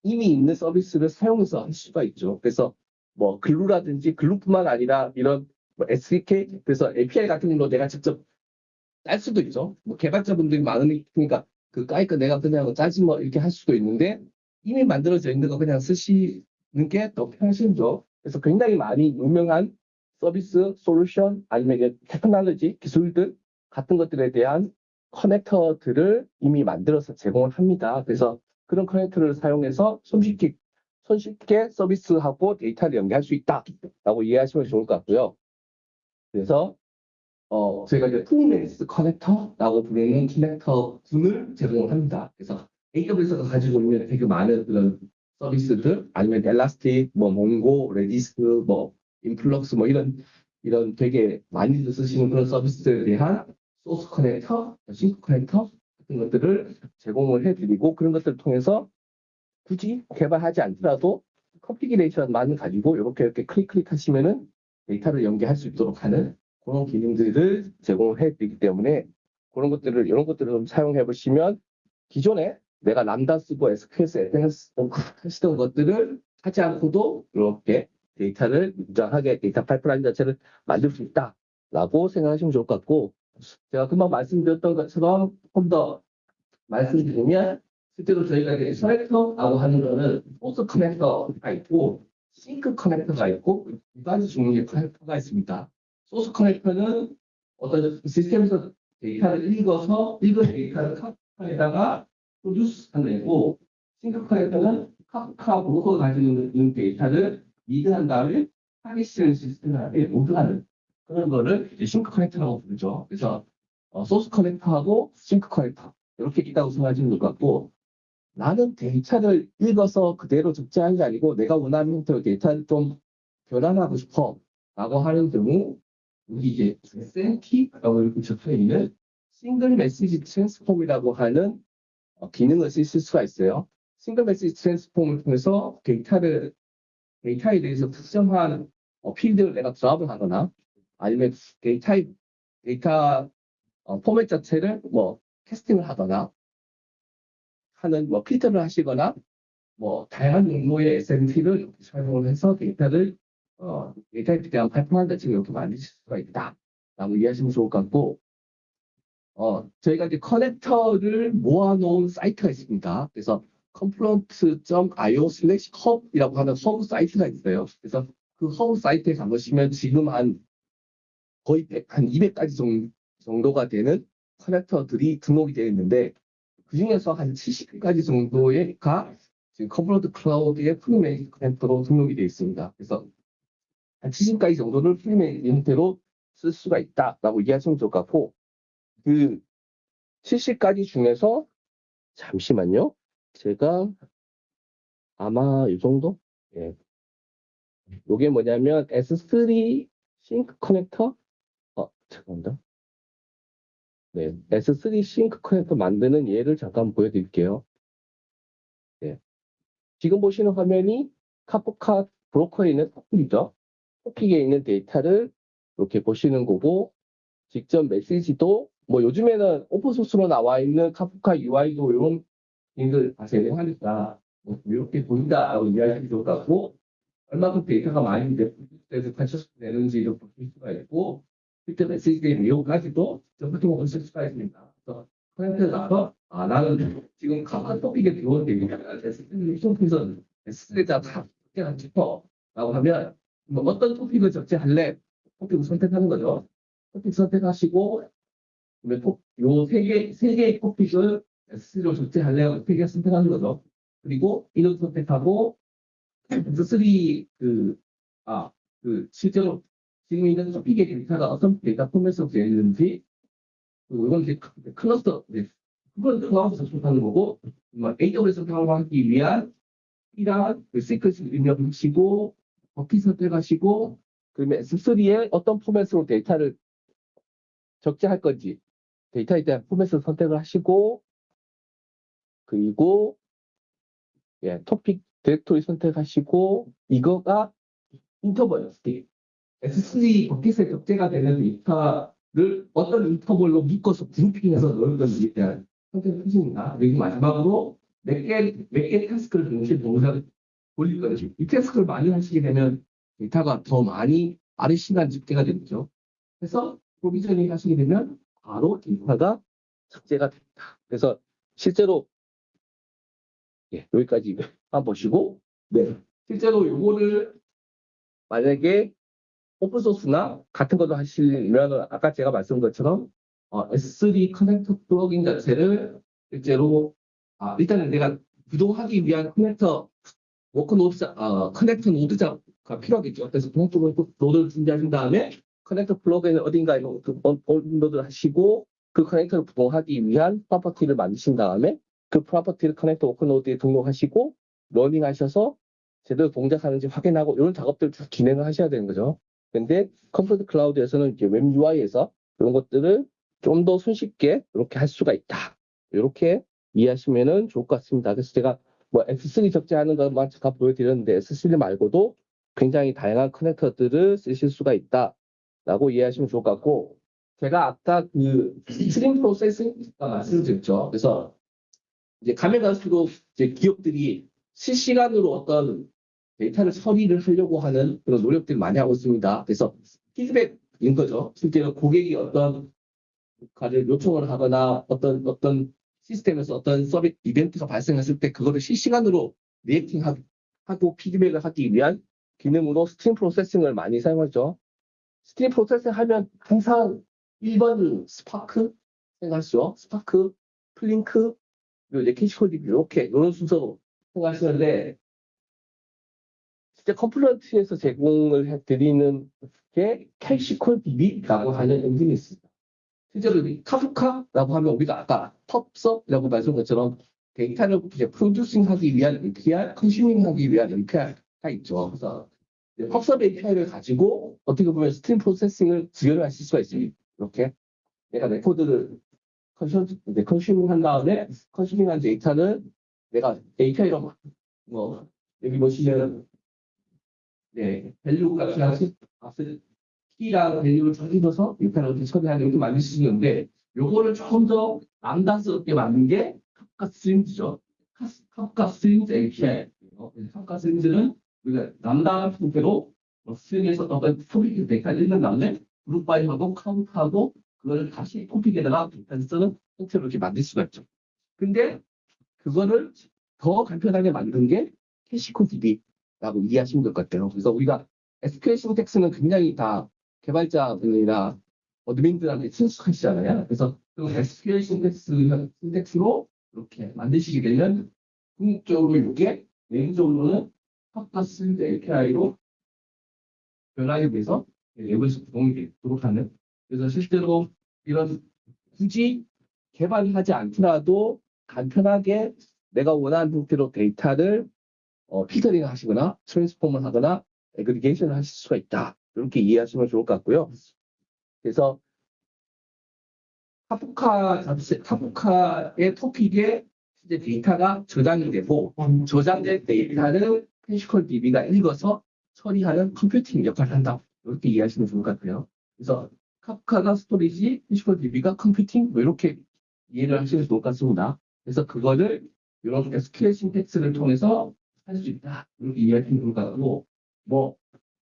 [SPEAKER 1] 이미 있는 서비스를 사용해서 할 수가 있죠. 그래서 뭐 글루라든지 글루뿐만 아니라 이런 뭐 SDK 그래서 API 같은 걸로 내가 직접 짤 수도 있죠. 뭐 개발자분들이 많으니까 그 까이까 내가 그냥 짜지 뭐 이렇게 할 수도 있는데 이미 만들어져 있는 거 그냥 쓰시는 게 더 편하시죠. 그래서 굉장히 많이 유명한 서비스, 솔루션, 아니면 테크놀로지, 기술들 같은 것들에 대한 커넥터들을 이미 만들어서 제공을 합니다. 그래서 그런 커넥터를 사용해서 손쉽게, 손쉽게 서비스하고 데이터를 연계할 수 있다라고 이해하시면 좋을 것 같고요. 그래서 어, 저희가 이제 pre-made connector라고 부르는 커넥터 군을 제공을 합니다. 그래서 AWS가 가지고 있는 되게 많은 그런 서비스들, 아니면 Elastic, 뭐 Mongo, Redis, 뭐 Influx, 뭐 이런 이런 되게 많이들 쓰시는 그런 서비스에 대한 source connector, sink connector 같은 것들을 제공을 해드리고 그런 것들을 통해서 굳이 개발하지 않더라도 configuration만 가지고 이렇게 이렇게 클릭 클릭 하시면은 데이터를 연계할 수 있도록 하는 그런 기능들을 제공을 해드리기 때문에 그런 것들을 이런 것들을 좀 사용해 보시면 기존에 내가 람다 쓰고 SQS, 하시던 것들을 하지 않고도 이렇게 데이터를 무장하게 데이터 파이프라인 자체를 만들 수 있다라고 생각하시면 좋을 것 같고 제가 금방 말씀드렸던 것처럼 좀더 말씀드리면 실제로 저희가 이제 커넥터라고 하는 거는 source connector가 있고 sink connector가 있고 두 가지 종류의 커넥터가 있습니다. source connector는 어떤 시스템에서 데이터를 읽어서 읽은 데이터를 Kafka에다가 produce 하고 sink connector는 Kafka broker가 가지고 있는 데이터를 read한 다음에 원하시는 시스템에 load하는 그런 거를 이제 sink connector라고 부르죠. 그래서 어, source connector하고 sink connector 이렇게 있다고 생각하시면 될 것 같고 나는 데이터를 읽어서 그대로 적재하는 게 아니고 내가 원하는 형태로 데이터를 좀 변환하고 싶어 라고 하는 경우 우리 이제 SMT라고 이렇게 적혀 있는 Single Message Transform이라고 하는 어, 기능을 쓰실 수가 있어요. Single Message Transform을 통해서 데이터를 데이터에 대해서 특정한 어, 필드를 내가 drop을 하거나 아니면 데이터 데이터 어, 포맷 자체를 뭐 캐스팅을 하거나 하는 뭐 필터를 하시거나 뭐 다양한 용도의 SMT를 사용을 해서 데이터를 어, 데이터에 대한 파이프라인 자체를 이렇게 만드실 수가 있다. 라고 이해하시면 좋을 것 같고 어, 저희가 이제 커넥터를 모아놓은 사이트가 있습니다. 그래서 confluent.io slash hub이라고 하는 허브 사이트가 있어요. 그래서 그 허브 사이트에 가보시면 지금 한 거의 100, 한 200가지 정도, 정도가 되는 커넥터들이 등록이 되어 있는데 그 중에서 한 70가지 정도가 지금 Confluent Cloud의 pre-made connector로 등록이 되어 있습니다. 그래서 한 70가지 정도를 pre-made 형태로 쓸 수가 있다라고 이해하시면 좋을 것 같고 그 70가지 중에서 잠시만요. 제가 아마 이 정도? 예. 요게 뭐냐면 S3 sink connector? 어, 잠깐만. 네, S3 싱크 커넥터 만드는 예를 잠깐 보여드릴게요. 네. 지금 보시는 화면이 카프카 브로커에 있는 토픽이죠. 토픽에 있는 데이터를 이렇게 보시는 거고, 직접 메시지도, 뭐 요즘에는 오픈소스로 나와 있는 카프카 UI도 이런 기능을 다 제공하니까, 뭐 이렇게 보인다라고 것 같고, 얼마큼 데이터가 많이 돼서 관찰되는지를 보실 수가 있고, 실제 메시지의 내용까지도 전부터 보실 수가 있습니다. 그래서 가서 아 나는 지금 토픽에 들어온 데이터가 SS에서 SS에다 다 적재하고 싶어 라고 하면 뭐 어떤 토픽을 적재할래? 토픽을 선택하는 거죠. 토픽 선택하시고 요세 개, 세 개의 토픽을 SS로 적재할래? 토픽을 선택하는 거죠. 그리고 이름 선택하고 S3 그, 아, 그 실제로 지금 있는 토픽의 데이터가 어떤 데이터 포맷으로 되어 있는지, 이건 이제 클러스터, 네. 그건 클라우드에서 접속하는 거고, 뭐 AWS 사용하기 위한 이러한 그 시퀀스 입력하시고, 버킷 선택하시고, 그러면 S3에 어떤 포맷으로 데이터를 적재할 건지, 데이터에 대한 포맷을 선택을 하시고, 그리고, 예, 토픽 디렉토리 선택하시고, 이거가 인터벌 스틱. S3 버킷에 적재가 되는 데이터를 어떤 인터벌로 묶어서 그룹핑해서 넣는 건지에 대한 선택을 하십니다. 그리고 마지막으로 몇 개, 몇 개 태스크를 동시에 동작 돌릴 건지. 이 태스크를 많이 하시게 되면 데이터가 더 많이 빠른 시간 집계가 되죠. 그래서 provisioning 하시게 되면 바로 데이터가 적재가 됩니다. 그래서 실제로 예, 여기까지 한번 보시고 네. 실제로 요거를 만약에 open source나 같은 것도 하시면 아까 제가 말씀드린 것처럼 어, S3 connector plugin 자체를 실제로 아, 일단은 내가 구동하기 위한 connector worker node 어, connector node가 필요하겠죠. 그래서 connector node를 준비하신 다음에 connector plugin을 어딘가에 그 업로드 하시고 그 connector를 구동하기 위한 property를 만드신 다음에 그 property를 connector worker node에 등록하시고 running 하셔서 제대로 동작하는지 확인하고 이런 작업들을 쭉 진행을 하셔야 되는 거죠. 근데 Confluent Cloud에서는 이제 웹 UI에서 이런 것들을 좀 더 손쉽게 이렇게 할 수가 있다. 이렇게 이해하시면은 좋을 것 같습니다. 그래서 제가 뭐 S3 적재하는 것만 잠깐 보여드렸는데 S3 말고도 굉장히 다양한 connector들을 쓰실 수가 있다 라고 이해하시면 좋을 것 같고 제가 아까 그 stream processing 말씀드렸죠. 그래서 이제 가면 갈수록 이제 기업들이 실시간으로 어떤 데이터를 처리를 하려고 하는 그런 노력들을 많이 하고 있습니다. 그래서 피드백인 거죠. 실제로 고객이 어떤 가를 요청을 하거나 어떤 어떤 시스템에서 어떤 서비스 이벤트가 발생했을 때 그거를 실시간으로 reacting하고 피드백을 하기 위한 기능으로 stream processing을 많이 사용하죠. stream processing 하면 항상 1번 스파크 생각하시죠. Spark, Flink, 그리고 이제 KSQL 이렇게 이런 순서로 생각하시는데 실제 Confluent에서 제공을 해드리는 게 ksqlDB라고 하는 엔진이 있습니다. 실제로 이 Kafka라고 하면 우리가 아까 pub/sub이라고 말씀한 것처럼 데이터를 이제 producing하기 위한 API, consuming하기 위한 API가 있죠. 그래서 pub/sub API를 가지고 어떻게 보면 stream processing을 지원을 하실 수가 있습니다. 이렇게 내가 레코드를 consu, 이제 consuming 한 다음에 consuming한 데이터는 내가 API로 뭐 여기 보시면 네 value 값이랑 값을 key랑 value를 적어서 API로 처리하는 이렇게 만들 수 있는데 요거를 조금 더 lambda스럽게 만든 게 Kafka Streams죠. Kafka Streams API. 어, Kafka Streams는 우리가 남다른 형태로 뭐 stream에서 어떤 토픽 데이터를 읽는 다음에 group by하고 count하고 그걸 다시 topic에다가 데이터를 쓰는 형태로 이렇게 만들 수가 있죠. 근데 그거를 더 간편하게 만든 게 캐시코 DB 라고 이해하시면 될 것 같아요. 그래서 우리가 SQL 신텍스는 굉장히 다 개발자들이나 어드민들한테 친숙하시잖아요. 그래서 그 SQL 신텍스, 신텍스로 이렇게 만드시게 되면 궁극적으로 이게 내부적으로는 팝가스 API로 변화하기 위해서 내부에서 구동이 되도록 하는 그래서 실제로 이런 굳이 개발하지 않더라도 간편하게 내가 원하는 형태로 데이터를 어, 필터링 하시거나 transform을 하거나 aggregation을 하실 수가 있다. 이렇게 이해하시면 좋을 것 같고요. 그래서 카프카 자체, Kafka의 topic에 이제 데이터가 저장이 되고 저장된 데이터를 ksqlDB가 읽어서 처리하는 computing 역할을 한다. 이렇게 이해하시면 좋을 것 같아요. 그래서 Kafka가 storage, ksqlDB가 computing 뭐 이렇게 이해를 하시면 좋을 것 같습니다. 그래서 그거를 이런 SQL syntax를 통해서 할 수 있다. 이렇게 이해하시면 좋을 것 같고 뭐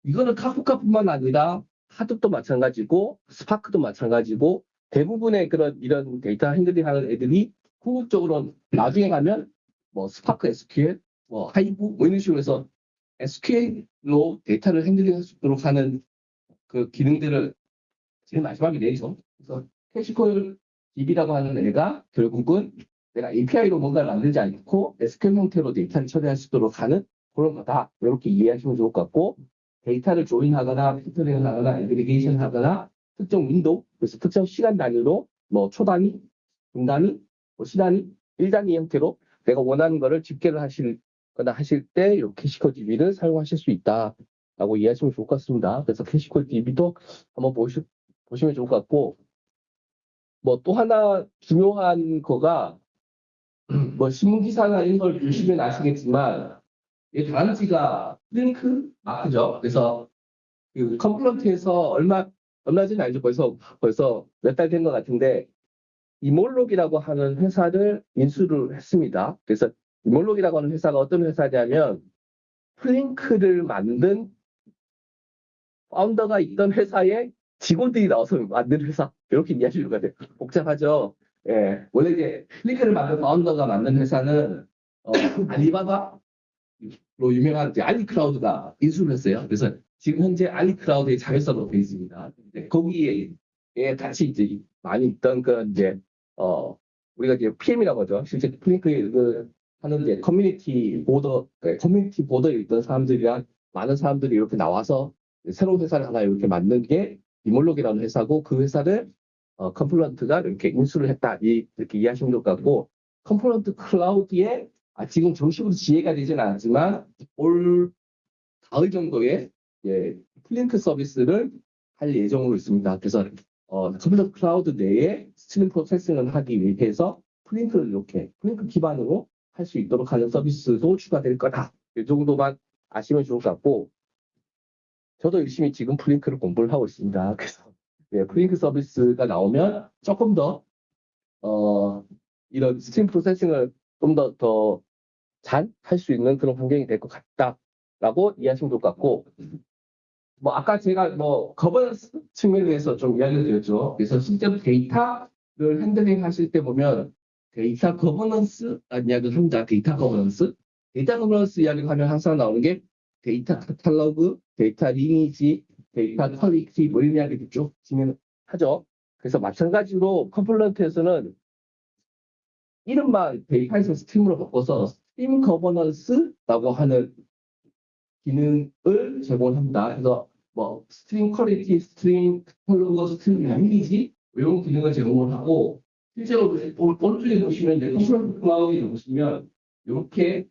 [SPEAKER 1] 이거는 Kafka뿐만 아니라 하드도 마찬가지고 Spark도 마찬가지고 대부분의 그런 이런 데이터 handling 하는 애들이 궁극적으로 나중에 가면 뭐 Spark SQL, 뭐 Hive 뭐 이런 식으로 해서 SQL로 데이터를 handling할 수 있도록 하는 그 기능들을 제일 마지막에 내죠. 그래서 ksqlDB라고 하는 애가 결국은 내가 API로 뭔가를 만들지 않고 SQL 형태로 데이터를 처리할 수 있도록 하는 그런 거다. 이렇게 이해하시면 좋을 것 같고 데이터를 join하거나 filtering을 하거나 aggregation 하거나 특정 window 그래서 특정 시간 단위로 뭐 초단위, 분단위, 뭐 시단위, 일단위 형태로 내가 원하는 거를 집계를 하실 거나 하실 때이 ksqlDB를 사용하실 수 있다 라고 이해하시면 좋을 것 같습니다. 그래서 캐시콜 DB도 한번 보시, 보시면 좋을 것 같고 뭐 또 하나 중요한 거가 *clears throat* 뭐 신문기사나 이런 걸 보시면 아시겠지만 이 단지가 링크 마크죠. 그래서 그 컴플런트에서 얼마 얼마 전에 알죠. 벌써 벌써 몇 달 된 것 같은데 이몰록이라고 하는 회사를 인수를 했습니다. 그래서 Immerok이라고 하는 회사가 어떤 회사냐면 Flink를 만든 founder가 있던 회사에 직원들이 나와서 만든 회사 이렇게 이해하시는 것 같아요. 복잡하죠. 예, 원래 이제 Flink를 만든 founder가 만든 회사는 어, Alibaba로 유명한 이제 Ali Cloud가 인수를 했어요. 그래서 지금 현재 Ali Cloud의 서버로 되어 있습니다. 근데 거기에 에 같이 이제 많이 있던 그 이제 어 우리가 이제 PM이라고 하죠. 실제 Flink에 그 하는 이제 community board 네, community board에 있던 사람들이랑 많은 사람들이 이렇게 나와서 새로운 회사를 하나 이렇게 만든 게 Immerok이라는 회사고 그 회사를 어, Confluent가 이렇게 인수를 했다 이, 이렇게 이해하시면 될 것 같고 Confluent Cloud에 아, 지금 정식으로 GA가 되지는 않았지만 올 가을 정도에 예, Flink 서비스를 할 예정으로 있습니다. 그래서 어, Confluent Cloud 내에 stream processing을 하기 위해서 Flink를 이렇게 Flink 기반으로 할 수 있도록 하는 서비스도 추가될 거다. 이 정도만 아시면 좋을 것 같고 저도 열심히 지금 Flink를 공부를 하고 있습니다. 그래서 네, Flink 서비스가 나오면 조금 더 어, 이런 stream processing을 좀 더 더 잘 할 수 있는 그런 환경이 될 것 같다라고 이해하시면 좋을 것 같고 뭐 아까 제가 뭐 거버넌스 측면에서 좀 이야기를 드렸죠. 그래서 실제로 데이터를 handling 하실 때 보면 데이터 거버넌스 이야기를 합니다. 데이터 거버넌스 데이터 거버넌스 이야기를 하면 항상 나오는 게 데이터 카탈로그, 데이터 lineage, 데이터 quality 뭐 이런 이야기를 쭉 진행하죠. 그래서 마찬가지로 Confluent에서는 이름만 데이터에서 stream으로 바꿔서 stream governance라고 하는 기능을 제공합니다. 그래서 뭐 stream quality, stream catalog, stream lineage 이런 기능을 제공을 하고 실제로 오- 오른쪽에 보시면 이제 Confluent Cloud에 보시면 이렇게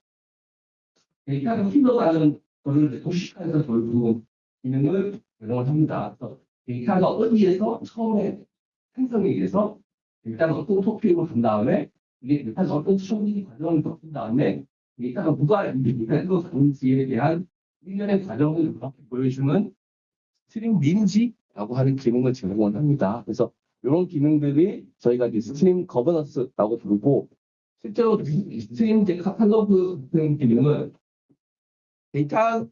[SPEAKER 1] 데이터가 흘러가는 것을 도식화해서 보는 기능을 제공을 합니다. 그래서 데이터가 어디에서 처음에 생성이 돼서 일단 어떤 토픽으로 간 다음에 이게 데이터가 어떤 처리 과정을 거친 다음에 데이터가 누가 데이터로 가는지에 대한 일련의 과정을 이렇게 보여주는 stream lineage라고 하는 기능을 제공을 합니다. 그래서 이런 기능들이 저희가 이제 stream governance라고 부르고 실제로 stream catalog 같은 기능은 데이터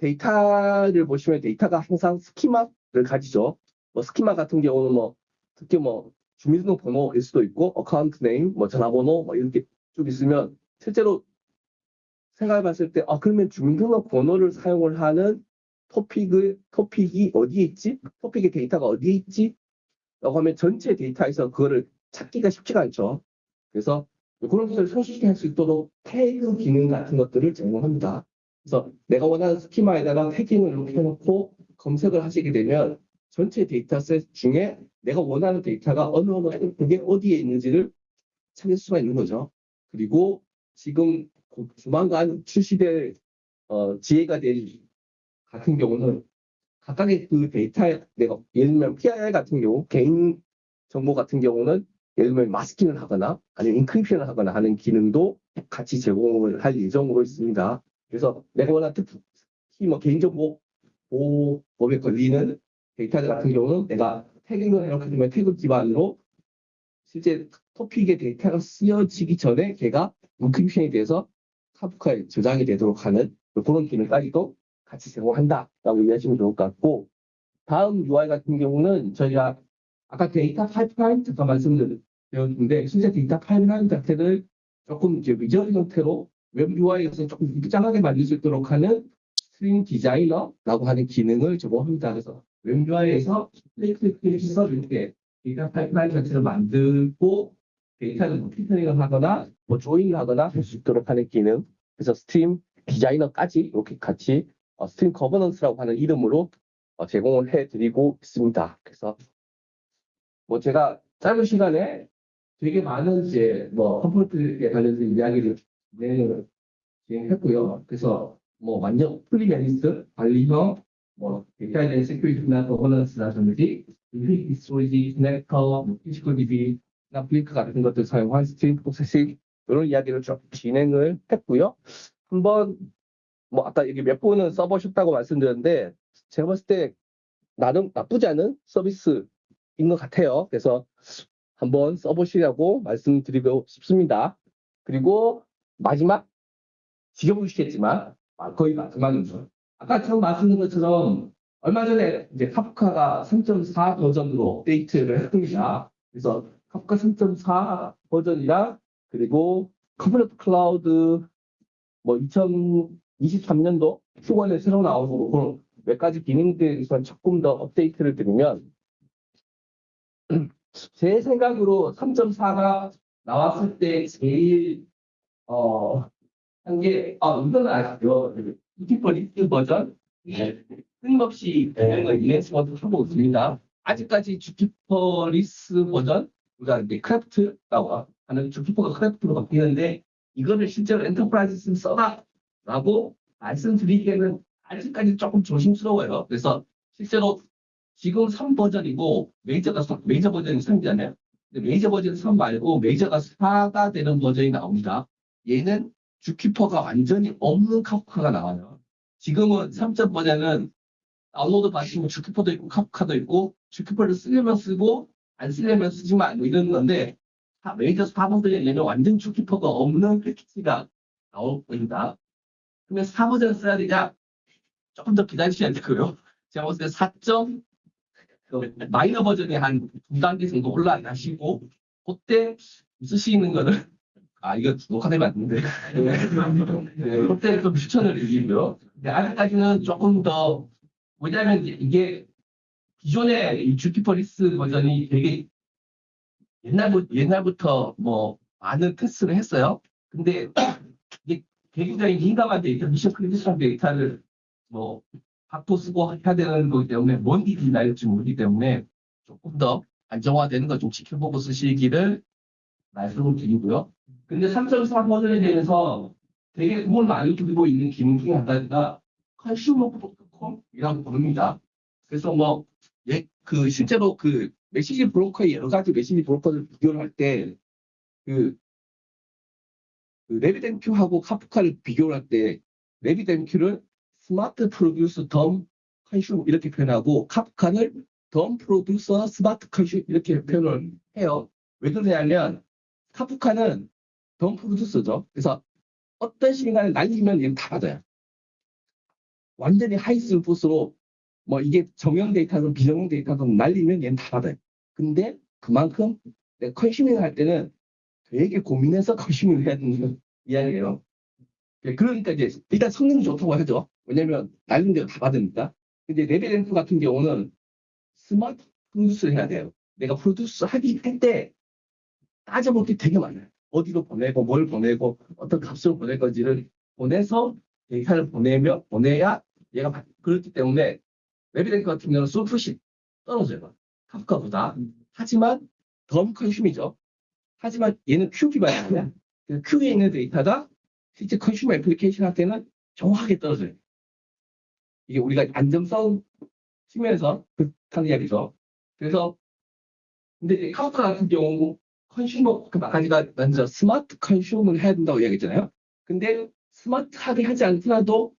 [SPEAKER 1] 데이터를 보시면 데이터가 항상 스키마를 가지죠. 뭐 스키마 같은 경우는 뭐 특히 뭐 주민등록번호일 수도 있고 account name, 뭐 전화번호 뭐 이렇게 쭉 있으면 실제로 생각해 봤을 때 아 그러면 주민등록번호를 사용을 하는 토픽을 토픽이 어디에 있지? 토픽의 데이터가 어디에 있지? 라고 하면 전체 데이터에서 그거를 찾기가 쉽지가 않죠. 그래서 그런 것을 손쉽게 할 수 있도록 태그 기능 같은 것들을 제공합니다. 그래서 내가 원하는 스키마에다가 tagging을 이렇게 해놓고 검색을 하시게 되면 전체 data set 중에 내가 원하는 데이터가 어느 어느 그게 어디에 있는지를 찾을 수가 있는 거죠. 그리고 지금 곧 조만간 출시될 어, 지혜가 될 같은 경우는 각각의 그 데이터에 내가 예를 들면 PII 같은 경우 개인 정보 같은 경우는 예를 들면 마스킹을 하거나 아니면 인크립션을 하거나 하는 기능도 같이 제공을 할 예정으로 있습니다. 그래서 내가 원하는 특히 뭐 개인정보 보호법에 걸리는 데이터들 같은 경우는 내가 tagging을 해놓게 되면 태그 기반으로 실제 토픽의 데이터가 쓰여지기 전에 걔가 encryption이 돼서 Kafka에 저장이 되도록 하는 그런 기능까지도 같이 제공한다라고 이해하시면 좋을 것 같고 다음 UI 같은 경우는 저희가 아까 data pipeline 잠깐 말씀드렸는데 실제 data pipeline 자체를 조금 이제 wizard 형태로 웹 UI에서 조금 easy하게 만들 수 있도록 하는 stream designer라고 하는 기능을 제공합니다. 그래서 웹 UI에서 클릭 클릭해서 이렇게 data pipeline 자체를 만들고 데이터를 뭐 filtering을 하거나 뭐 join을 하거나 할 수 있도록 하는 기능. 그래서 stream designer까지 이렇게 같이 어, stream governance라고 하는 이름으로 어, 제공을 해드리고 있습니다. 그래서 뭐 제가 짧은 시간에 되게 많은 이제 뭐 컴포트에 관련된 이야기를 진행을 진행했고요. 그래서 뭐 완전 fully managed 관리형 뭐 데이터에 대한 security나 governance라든지 infinite storage, connector, 뭐 ksqlDB나 Flink 같은 것들 사용한 stream processing 이런 이야기를 좀 진행을 했고요. 한번 뭐 아까 여기 몇 분은 써보셨다고 말씀드렸는데 제가 봤을 때 나름 나쁘지 않은 서비스인 것 같아요. 그래서 한번 써보시라고 말씀드리고 싶습니다. 그리고 마지막 지겨우시겠지만 아, 거의 마지막이죠. 아까 처음 말씀드린 것처럼 얼마 전에 이제 Kafka가 3.4 버전으로 업데이트를 했습니다. 그래서 카프카 3.4 버전이랑 그리고 Confluent Cloud 뭐 2023년도 Q1에 새로 나오고 그런 몇 가지 기능들에서 조금 더 업데이트를 드리면 제 생각으로 3.4가 나왔을 때 제일 어, 한 게, 아, 이건 아시죠? ZooKeeper less 버전? 네. 끊임없이 기능을 enhance 하고 있습니다. 아직까지 ZooKeeper less 버전, 우리가 이제 KRaft라고 하는 ZooKeeper가 KRaft로 바뀌는데, 이거를 실제로 enterprise 써라! 라고 말씀드리기에는 아직까지 조금 조심스러워요. 그래서 실제로 지금 3버전이고, 메이저가, 3 메이저 버전이 3이잖아요. 메이저 버전 3 말고, 메이저가 4가 되는 버전이 나옵니다. 얘는 ZooKeeper가 완전히 없는 Kafka가 나와요. 지금은 3점 버전은 다운로드 받으시면 ZooKeeper도 있고 Kafka도 있고 ZooKeeper를 쓰려면 쓰고 안 쓰려면 쓰지 마 뭐 이런 건데 다 메이저 4버전에 얘는 완전 ZooKeeper가 없는 패키지가 나올 겁니다. 그러면 4버전 써야 되냐? 조금 더 기다리셔야 되고요. 제가 봤을 때 4점 그 마이너 버전이 한두 단계 정도 올라가시고 그때 쓰시는 거는 아, 이거 녹화되면 안 되는데. *laughs* 네, 그때 좀 추천을 드리고요. 근데 아직까지는 조금 더, 왜냐면 이게 기존의 이 주키퍼리스 버전이 되게 옛날부터, 옛날부터 뭐 많은 테스트를 했어요. 근데 이게 굉장히 민감한 데이터, mission critical 데이터를 뭐 받고 쓰고 해야 되는 거기 때문에 뭔 일이 날지 모르기 때문에 조금 더 안정화되는 거 좀 지켜보고 쓰시기를 말씀을 드리고요. 근데 3.4 버전에 대해서 되게 공을 많이 들이고 있는 기능 중에 하나가 consumer protocol이라고 부릅니다. 그래서 뭐, 예, 그, 실제로 그, message broker의 여러 가지 message broker를 비교를 할 때, 그, 그 RabbitMQ하고 Kafka를 비교를 할 때, RabbitMQ를 smart producer dumb consumer 이렇게 표현하고, Kafka를 dumb producer smart consumer 이렇게 표현을 해요. 왜 그러냐면, Kafka는 dumb producer죠. 그래서 어떤 시간을 날리면 얘는 다 받아요. 완전히 하이스루풋으로 뭐 이게 정형 데이터든 비정형 데이터든 날리면 얘는 다 받아요. 근데 그만큼 내가 consuming을 할 때는 되게 고민해서 consuming을 *laughs* 해야 되는 이야기예요. 그러니까 이제 일단 성능이 좋다고 하죠. 왜냐면 날린 대로 다 받으니까. 근데 RabbitMQ 같은 경우는 smart produce를 해야 돼요. 내가 produce 하기 할 때 따져볼 게 되게 많아요. 어디로 보내고 뭘 보내고 어떤 값을 보낼 건지를 보내서 데이터를 보내며 보내야 얘가 받- 그렇기 때문에 RabbitMQ 같은 경우는 소프시 떨어져요. Kafka보다. 하지만 dumb consume이죠. 하지만 얘는 queue 기반이야. 그 queue에 있는 데이터가 실제 consumer application 할 때는 정확하게 떨어져요. 이게 우리가 안정성 측면에서 그렇다는 이야기죠. 그래서 근데 카프카 같은 경우 consumer 그 가지가 먼저 smart consumer를 해야 된다고 이야기했잖아요. 근데 스마트하게 하지 않더라도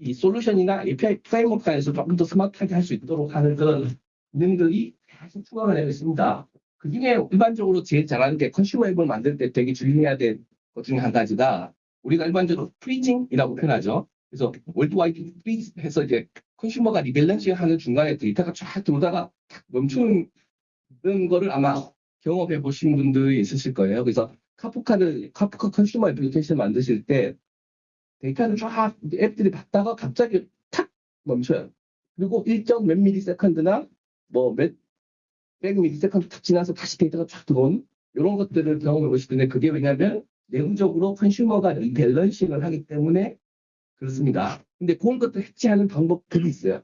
[SPEAKER 1] 이 솔루션이나 API framework 안에서 조금 더 스마트하게 할 수 있도록 하는 그런 기능들이 계속 추가가 되고 있습니다. 그 중에 일반적으로 제일 잘하는 게 consumer 앱을 만들 때 되게 주의해야 될 것 중에 한 가지가 우리가 일반적으로 freezing이라고 표현하죠. 그래서 worldwide freeze 해서 이제 consumer가 rebalancing 하는 중간에 데이터가 쫙 들어오다가 탁 멈추는 거를 아마 경험해 보신 분들이 있으실 거예요. 그래서 Kafka를 Kafka consumer application 만드실 때 데이터를 쫙 앱들이 받다가 갑자기 탁 멈춰요. 그리고 일정 몇 millisecond나 뭐몇 백 millisecond 탁 지나서 다시 데이터가 쫙 들어오는 이런 것들을 경험해 보실 텐데 그게 왜냐면 내부적으로 consumer가 rebalancing을 하기 때문에 그렇습니다. 근데 그런 것들 해치하는 방법들이 있어요.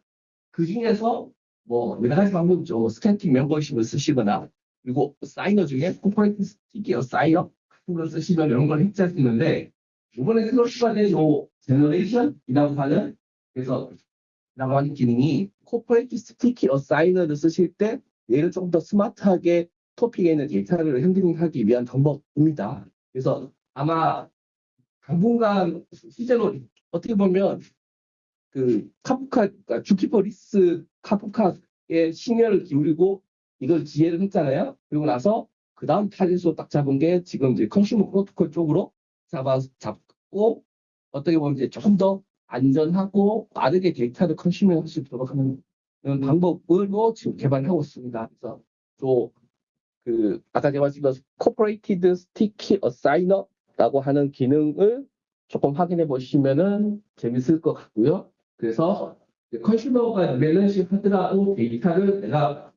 [SPEAKER 1] 그 중에서 뭐 여러 가지 방법 있죠. static membership을 쓰시거나 그리고 assignor 중에 cooperative sticky assignor 같은 걸 쓰시면 이런 걸 있는데 이번에 추가된 요 generation이라고 하는 그래서 라고 하는 기능이 cooperative sticky assignor를 쓰실 때 얘를 좀 더 스마트하게 topic에 있는 데이터를 handling하기 위한 방법입니다. 그래서 아마 당분간 실제로 어떻게 보면 그 카프카 그러니까 ZooKeeper less Kafka에 심혈을 기울이고 이걸 GA를 했잖아요. 그리고 나서 그 다음 타겟으로 딱 잡은 게 지금 이제 consumer protocol 쪽으로 잡아 잡고 어떻게 보면 이제 조금 더 안전하고 빠르게 데이터를 consuming 할수 있도록 하는 방법으로 지금 개발하고 있습니다. 그래서 또 그 아까 제가 말씀드린 Cooperative Sticky Assignor라고 하는 기능을 조금 확인해 보시면은 재밌을 것 같고요. 그래서 consumer가 balancing 하더라도 데이터를 내가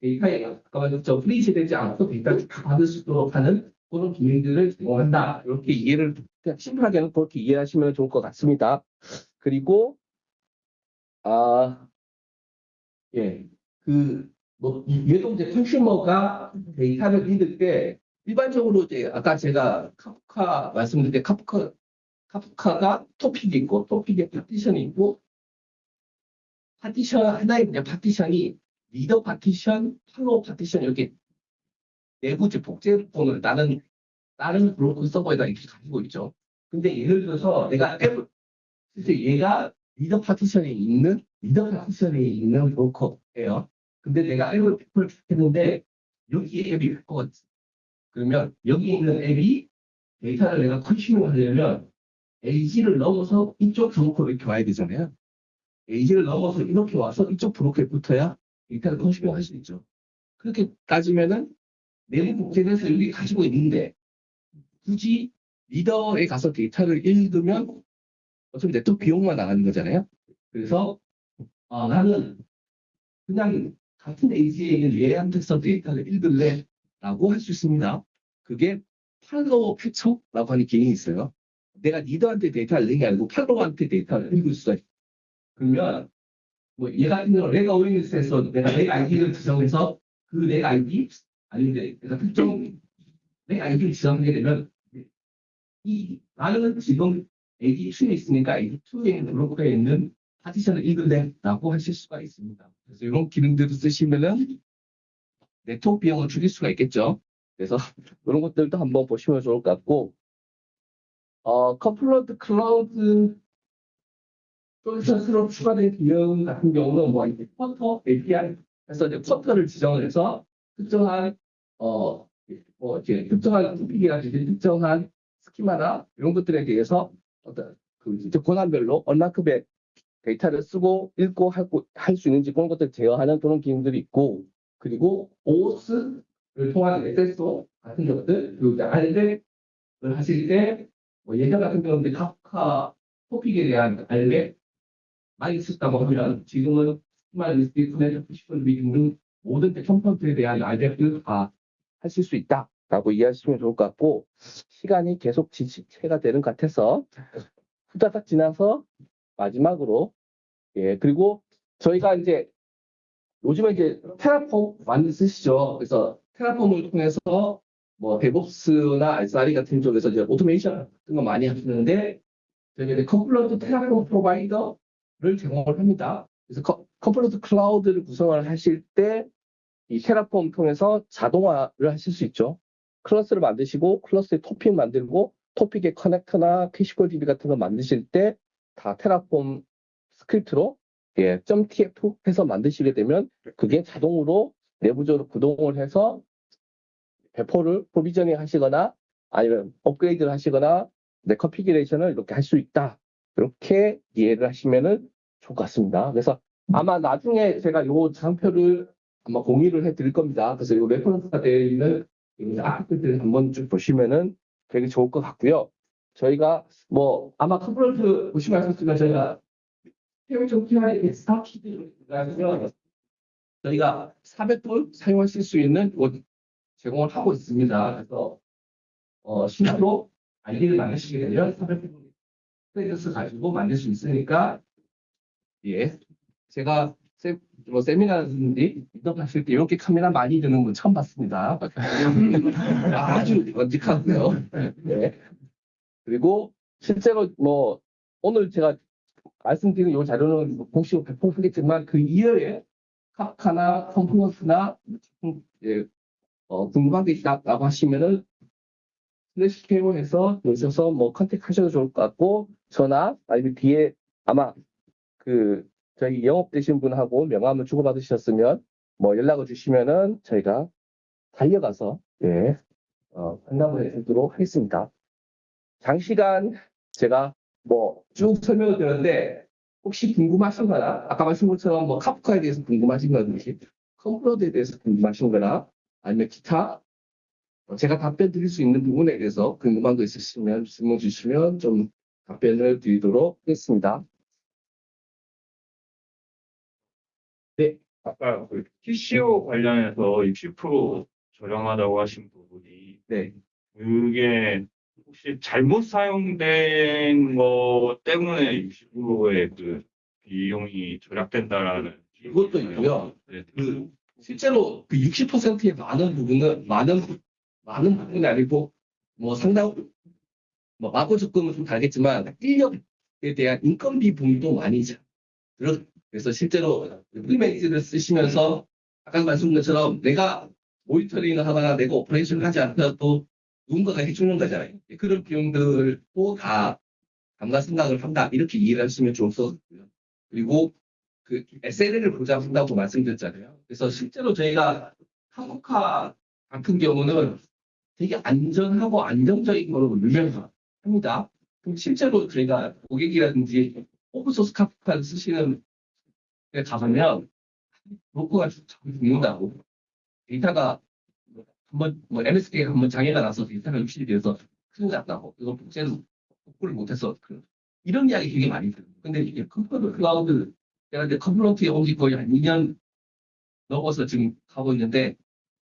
[SPEAKER 1] 데이터에 아까 말했죠 freeze 되지 않고 데이터를 다 받을 수 있도록 하는 그런 기능들을 제공한다. 이렇게 이해를 심플하게는 그렇게 이해하시면 좋을 것 같습니다. 그리고 아 예, 그, 뭐, 이제 consumer가 데이터를 읽을 때, 일반적으로 이제, 아까 제가 카프카 말씀드릴 때, Kafka, Kafka가 topic이 있고, 토픽에 파티션이 있고, 파티션, 하나의 그냥 partition이, leader partition, follower partition, 이렇게 내부 이제 복제본을 다른, 다른 broker 서버에다 이렇게 가지고 있죠. 근데 예를 들어서 내가 앱을, 실제 얘가 리더 파티션에 있는 리더 파티션에 있는 브로커예요. 근데 내가 앱을 했는데 여기에 앱이 있고 그러면 여기 있는 앱이 데이터를 내가 consuming 하려면 AZ를 넘어서 이쪽 broker로 이렇게 와야 되잖아요. AZ를 넘어서 이렇게 와서 이쪽 broker에 붙어야 데이터를 consuming 할수 있죠. 그렇게 따지면은 내부 복제돼서 여기 가지고 있는데 굳이 leader에 가서 데이터를 읽으면 어차피 네트워크 비용만 나가는 거잖아요. 그래서 어, 나는 그냥 같은 AZ에 있는 얘한테서 데이터를 읽을래 라고 할 수 있습니다. 그게 팔로우 패처라고 하는 기능이 있어요. 내가 리더한테 데이터를 읽는 게 아니고 팔로우한테 데이터를 읽을 수가 있어요. 그러면 뭐 얘가 있는 내가 오인리스에서 내가 내 아이디를 지정해서 그 내 아이디 아니면 내가 특정 내 아이디를 지정하게 되면 이 나는 지금 AD2에 있으니까 AD2에 있는 브로커에 있는 파티션을 읽을래라고 하실 수가 있습니다. 그래서 이런 기능들을 쓰시면은 네트워크 비용을 줄일 수가 있겠죠. 그래서 이런 것들도 한번 보시면 좋을 것 같고, 어, Confluent Cloud 쪽에서 새로 추가된 기능 같은 경우는 뭐 이제 quota API 해서 이제 quota를 지정을 해서 특정한 어, 뭐 이제 특정한 topic이라든지 특정한 schema나 이런 것들에 대해서 어떤 그 이제 권한별로 얼마큼의 데이터를 쓰고 읽고 할 수 있는지 그런 것들 제어하는 그런 기능들이 있고 그리고 OS를 통한 SSO 같은 것들 그리고 이제 RL을 하실 때뭐 예전 같은 경우는 카프카 토픽에 대한 RL 많이 썼다고 하면 지금은 스마트 리스트 커넥트 시설 등등 모든 컴ponent에 대한 RL을 다 하실 수 있다 라고 이해하시면 좋을 것 같고 시간이 계속 지체가 되는 것 같아서 후다닥 지나서 마지막으로 예 그리고 저희가 이제 요즘에 이제 Terraform 많이 쓰시죠. 그래서 Terraform을 통해서 뭐 DevOps나 SRE 같은 쪽에서 이제 automation 같은 거 많이 하시는데 저희가 이제 Confluent Terraform provider를 제공을 합니다. 그래서 Confluent Cloud를 구성을 하실 때 이 Terraform 통해서 자동화를 하실 수 있죠. cluster를 만드시고 클러스에 토픽 만들고 토픽의 커넥터나 캐시콜 DB 같은 거 만드실 때 다 Terraform script로 예, .tf 해서 만드시게 되면 그게 자동으로 내부적으로 구동을 해서 배포를 provisioning 하시거나 아니면 업그레이드를 하시거나 내 configuration을 이렇게 할 수 있다. 이렇게 이해를 하시면은 좋을 것 같습니다. 그래서 아마 나중에 제가 요 장표를 아마 공유를 해 드릴 겁니다. 그래서 요 레퍼런스가 되어 있는 이 아티클들을 한번 쭉 보시면은 되게 좋을 것 같고요. 저희가 뭐 아마 컨퍼런스 보시면 하셨지만 저희가 해외 정치와의 스타 키드라서 저희가 400불 사용하실 수 있는 곳 제공을 하고 있습니다. 그래서 어, 신규로 아이디를 만드시게 되면 400 불 크레딧을 가지고 만들 수 있으니까 예 제가 세, 뭐 세미나든지 인터뷰하실 때 이렇게 카메라 많이 드는 건 처음 봤습니다. *laughs* 아주 언직하고요. 네. 그리고 실제로 뭐 오늘 제가 말씀드린 이 자료는 공식으로 배포하겠지만 그 이외에 카카나 컴플러스나 예, 어, 궁금한 게 있다라고 하시면은 슬래시 KO에서 오셔서 뭐 컨택하셔도 좋을 것 같고 전화 아니면 뒤에 아마 그 저희 영업되신 분하고 명함을 주고받으셨으면 뭐 연락을 주시면은 저희가 달려가서 예, 어, 상담을 해드리도록 하겠습니다. 장시간 제가 뭐 쭉 설명을 드렸는데 혹시 궁금하신 거나 아까 말씀 것처럼 뭐 카프카에 대해서 궁금하신 거든지 컴플러드에 대해서 궁금하신 거나 아니면 기타 어, 제가 답변 드릴 수 있는 부분에 대해서 궁금한 거 있으시면 질문 주시면 좀 답변을 드리도록 하겠습니다.
[SPEAKER 2] 아까 그 TCO 관련해서 60% 저렴하다고 하신 부분이
[SPEAKER 1] 네.
[SPEAKER 2] 그게 혹시 잘못 사용된 거 때문에 60%의 그 비용이 절약된다라는
[SPEAKER 1] 이것도 있고요.
[SPEAKER 2] 네.
[SPEAKER 1] 그 실제로 그 60%의 많은 부분은 많은 많은 부분이 아니고 뭐 상당 뭐 마구 적금은 좀 다르겠지만 인력에 대한 인건비 부분도 많이 자- 들어 그래서 실제로 프리메이즈를 쓰시면서 아까 말씀드린 것처럼 내가 모니터링을 하거나 내가 operation을 하지 않더라도 누군가가 해주는 거잖아요. 그런 비용들도 다 감가 생각을 한다 이렇게 이해를 하시면 좋을 것 같고요. 그리고 그 SLA를 보장한다고 말씀드렸잖아요. 그래서 실제로 저희가 한국화 같은 경우는 되게 안전하고 안정적인 거로 유명합니다. 그럼 실제로 저희가 고객이라든지 오픈소스 카피탈을 쓰시는 데 가보면 자꾸 죽는다고 데이터가 한번 뭐 MSK가 한번 장애가 나서 데이터가 유출이 돼서 큰일 났다고 이거 복제는 복구를 못해서 그- 이런 이야기 되게 많이 들어요. 근데 이게 컴퓨터 클라우드 제가 이제 컴플런트에 온 지 거의 한 2년 넘어서 지금 가고 있는데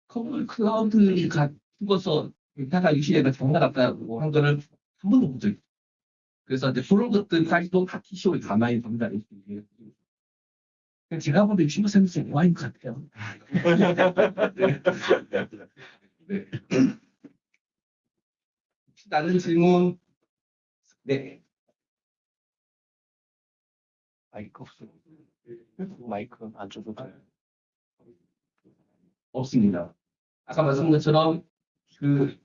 [SPEAKER 1] 컴플 클라우드가 죽어서 데이터가 유실해가 장난 났다고 한 거를 한 번도 본 적이 없어요. 그래서 이제 그런 것들까지도 다 TCO에 가만히. 이렇게 얘기해요. 그냥 제가 보기엔 60%는 와인 것 같아요. 네. 혹시 *laughs* 다른 질문? 네.
[SPEAKER 3] 마이크 없어. 마이크 안 줘도 돼.
[SPEAKER 1] 없습니다. 아까 말씀드린 것처럼 그,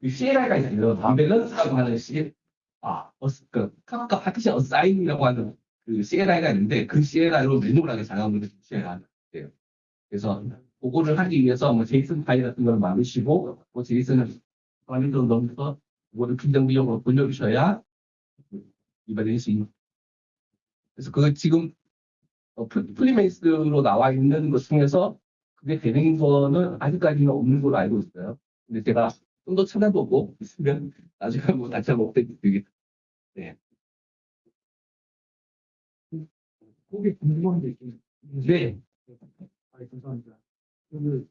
[SPEAKER 1] 그 CLI가 있어요. 밸런스라고 하는 C, 아, 어스, 그, 카카 파티션 어사인이라고 하는 그 CLI가 있는데 그 CLI로 manual하게 작업을 CLI가 돼요. 그래서 그거를 하기 위해서 뭐 JSON 파일 같은 걸 만드시고 뭐 JSON을 관리도 넣어서 그거를 분정 비용으로 돌려주셔야 이발될 수 있는. 그래서 그거 지금 어, 플- 플리메이스로 나와 있는 것 중에서 그게 되는 거는 아직까지는 없는 걸로 알고 있어요. 근데 제가 좀 더 찾아보고 있으면 나중에 뭐 다시 한번 업데이트 드리겠습니다.
[SPEAKER 4] 거기 궁금한 게 있긴
[SPEAKER 1] 네.
[SPEAKER 4] 아, 감사합니다. 그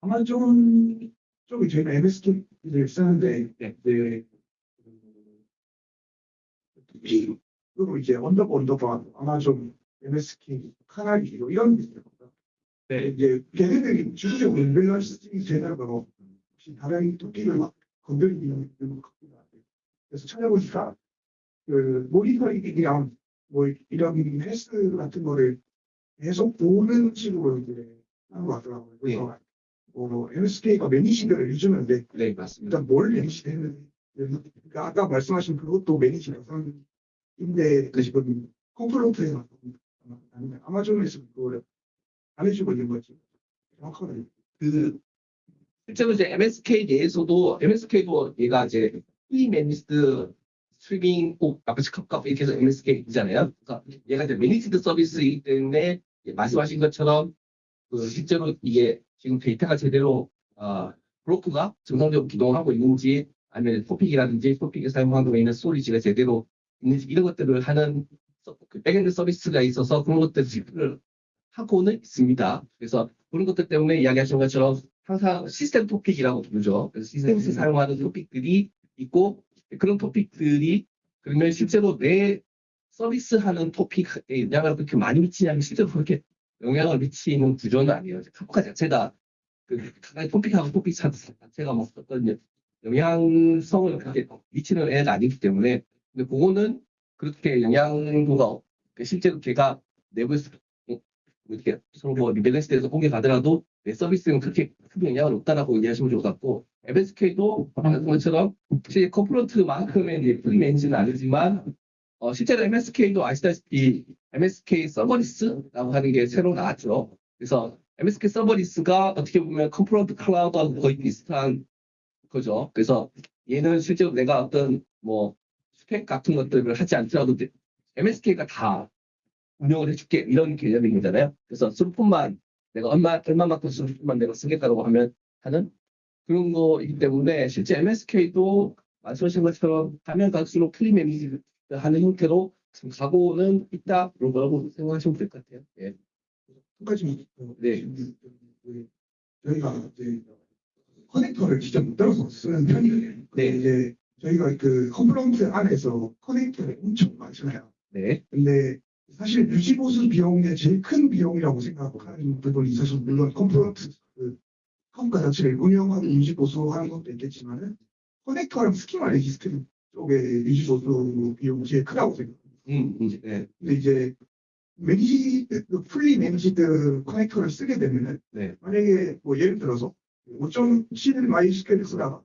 [SPEAKER 4] 아마존 쪽에 저희가 MSK를 쓰는데,
[SPEAKER 1] 네.
[SPEAKER 4] 네. 그리고 이제 언더바 언더바 Amazon MSK canary 이런.
[SPEAKER 1] 네.
[SPEAKER 4] 이제 걔네들이 주기적으로 밸런스 제대로 혹시 다른 토끼를 막 건드리는 것 같기도 하고 그래서 찾아보니까 그 모니터링이랑 뭐 이런 헬스 같은 거를 계속 보는 식으로 이제 하는 것 같더라고요. 그래서 뭐 MSK가 매니징을 해주는데
[SPEAKER 1] 네, 맞습니다.
[SPEAKER 4] 일단 뭘 매니징했는지 그러니까 아까 말씀하신 그것도 매니징 영상인데 그 지금 아니면 아마존에서 그걸 안 해주고 있는 거지. 정확하게.
[SPEAKER 1] 그 실제로 이제 MSK 내에서도 MSK도 얘가 이제 fully managed streaming for Apache Kafka 이렇게 해서 MSK이잖아요. 그러니까 얘가 이제 managed 서비스이기 때문에 예, 말씀하신 것처럼 그 실제로 이게 지금 데이터가 제대로 어, broker가 정상적으로 기동하고 있는지 아니면 topic이라든지 topic에 사용하고 있는 storage가 제대로 있는지 이런 것들을 하는 서- 그 backend 서비스가 있어서 그런 것들을 하고는 있습니다. 그래서 그런 것들 때문에 이야기하신 것처럼 항상 시스템 토픽이라고 부르죠. 그래서 시스템에서 사용하는 토픽들이 있고 그런 토픽들이 그러면 실제로 내 서비스하는 토픽에 영향을 그렇게 많이 미치냐면 실제로 그렇게 영향을 미치는 구조는 아니에요. 카프카 자체가 그 각각의 토픽하고 토픽 자체가 뭐 어떤 영향성을 그렇게 미치는 애가 아니기 때문에 근데 그거는 그렇게 영향도가 없- 실제로 걔가 내부에서 뭐 이렇게 서로 뭐 rebalance 돼서 공개 가더라도 내 서비스는 그렇게 큰 영향을 없다라고 이해하시면 좋을 것 같고 MSK도 말한 것처럼 혹시 Confluent만큼의 이제 프리 엔진은 아니지만 어, 실제로 MSK도 아시다시피 MSK 서버리스라고 하는 게 새로 나왔죠. 그래서 MSK 서버리스가 어떻게 보면 Confluent Cloud하고 거의 비슷한 거죠. 그래서 얘는 실제로 내가 어떤 뭐 스펙 같은 것들을 하지 않더라도 MSK가 다 운영을 해줄게 이런 개념인 거잖아요. 그래서 throughput만 내가 얼마 얼마만큼 throughput만 내가 쓰겠다고 하면 하는 그런 거이기 때문에 실제 MSK도 말씀하신 것처럼 가면 갈수록 fully managed 하는 형태로 지금 가고는 있다 그런 거라고 생각하시면 될 것 같아요. 예.
[SPEAKER 4] 한 가지 어,
[SPEAKER 1] 네.
[SPEAKER 4] 질문이 있는데, 저희가 이제 커넥터를 직접 못 따라서 쓰는 편이에요.
[SPEAKER 1] 네.
[SPEAKER 4] 이제 저희가 그 Confluent 안에서 커넥터를 엄청 많잖아요.
[SPEAKER 1] 네.
[SPEAKER 4] 근데 사실 유지보수 비용의 제일 큰 비용이라고 생각하는 부분이 사실 물론 Confluent 그 컴퓨터 자체를 운영하고 유지보수하는 것도 있겠지만은 커넥터랑 스키마 registry 쪽에 유지보수 비용이 제일 크다고 생각합니다.
[SPEAKER 1] 음, 음, 네.
[SPEAKER 4] 근데 이제 managed, 그 fully managed 커넥터를 쓰게 되면은
[SPEAKER 1] 네.
[SPEAKER 4] 만약에 뭐 예를 들어서 5.7 MySQL을 쓰다가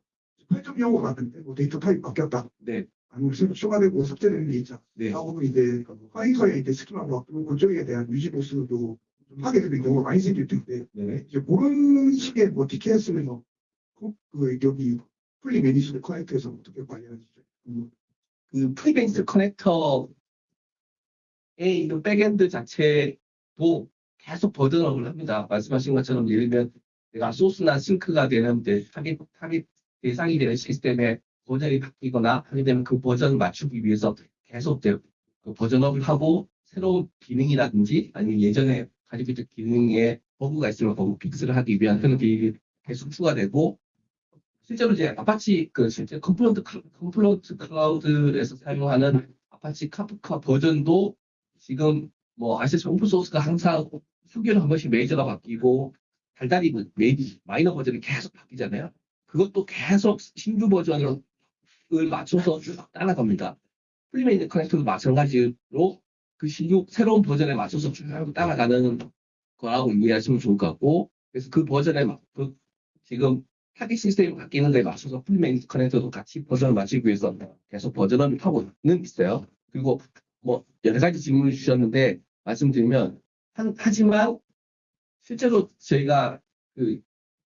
[SPEAKER 4] 8.0으로 갔는데 뭐 데이터 타입 바뀌었다.
[SPEAKER 1] 네.
[SPEAKER 4] 새로 추가되고 삭제되는 게 있잖아.
[SPEAKER 1] 네.
[SPEAKER 4] 하고 이제 커넥터에 이제 스키마가 바뀌고 그쪽에 대한 유지 보수도 좀 하게 되는 경우가 많이 생길 텐데
[SPEAKER 1] 네.
[SPEAKER 4] 이제 그런 식의 뭐 DKS는 뭐, 그, 그 여기 fully managed 커넥터에서 어떻게 관리하시죠? 음,
[SPEAKER 1] 그 프리베이스 커넥터의 있는 backend 자체도 계속 버전업을 합니다. 말씀하신 것처럼 예를 들면 내가 소스나 sink가 되는 타깃, 타깃 대상이 되는 시스템에 버전이 바뀌거나 하게 되면 그 버전을 맞추기 위해서 계속 그 버전업을 하고 새로운 기능이라든지 아니면 예전에 가지고 있던 기능에 버그가 있으면 bug fix를 하기 위한 그런 기능이 계속 추가되고 실제로 이제 아파치 그 실제 Confluent 클- Confluent 클라우드에서 사용하는 Apache Kafka 버전도 지금 뭐 아시다시피 오픈 소스가 항상 휴게로 한 번씩 메이저가 바뀌고 달달이 메이 마이너 버전이 계속 바뀌잖아요. 그것도 계속 신규 버전을 맞춰서 쭉 따라갑니다. fully managed 커넥터도 마찬가지로 그 신규 새로운 버전에 맞춰서 쭉 따라가는 거라고 이해하시면 좋을 것 같고 그래서 그 버전에 맞- 그 지금 타깃 시스템이 바뀌는 데에 맞춰서 fully managed 커넥터도 같이 버전을 맞추기 위해서 계속 버전을 하고는 있어요. 그리고 뭐 여러 가지 질문을 주셨는데 말씀드리면 한- 하지만 실제로 저희가 그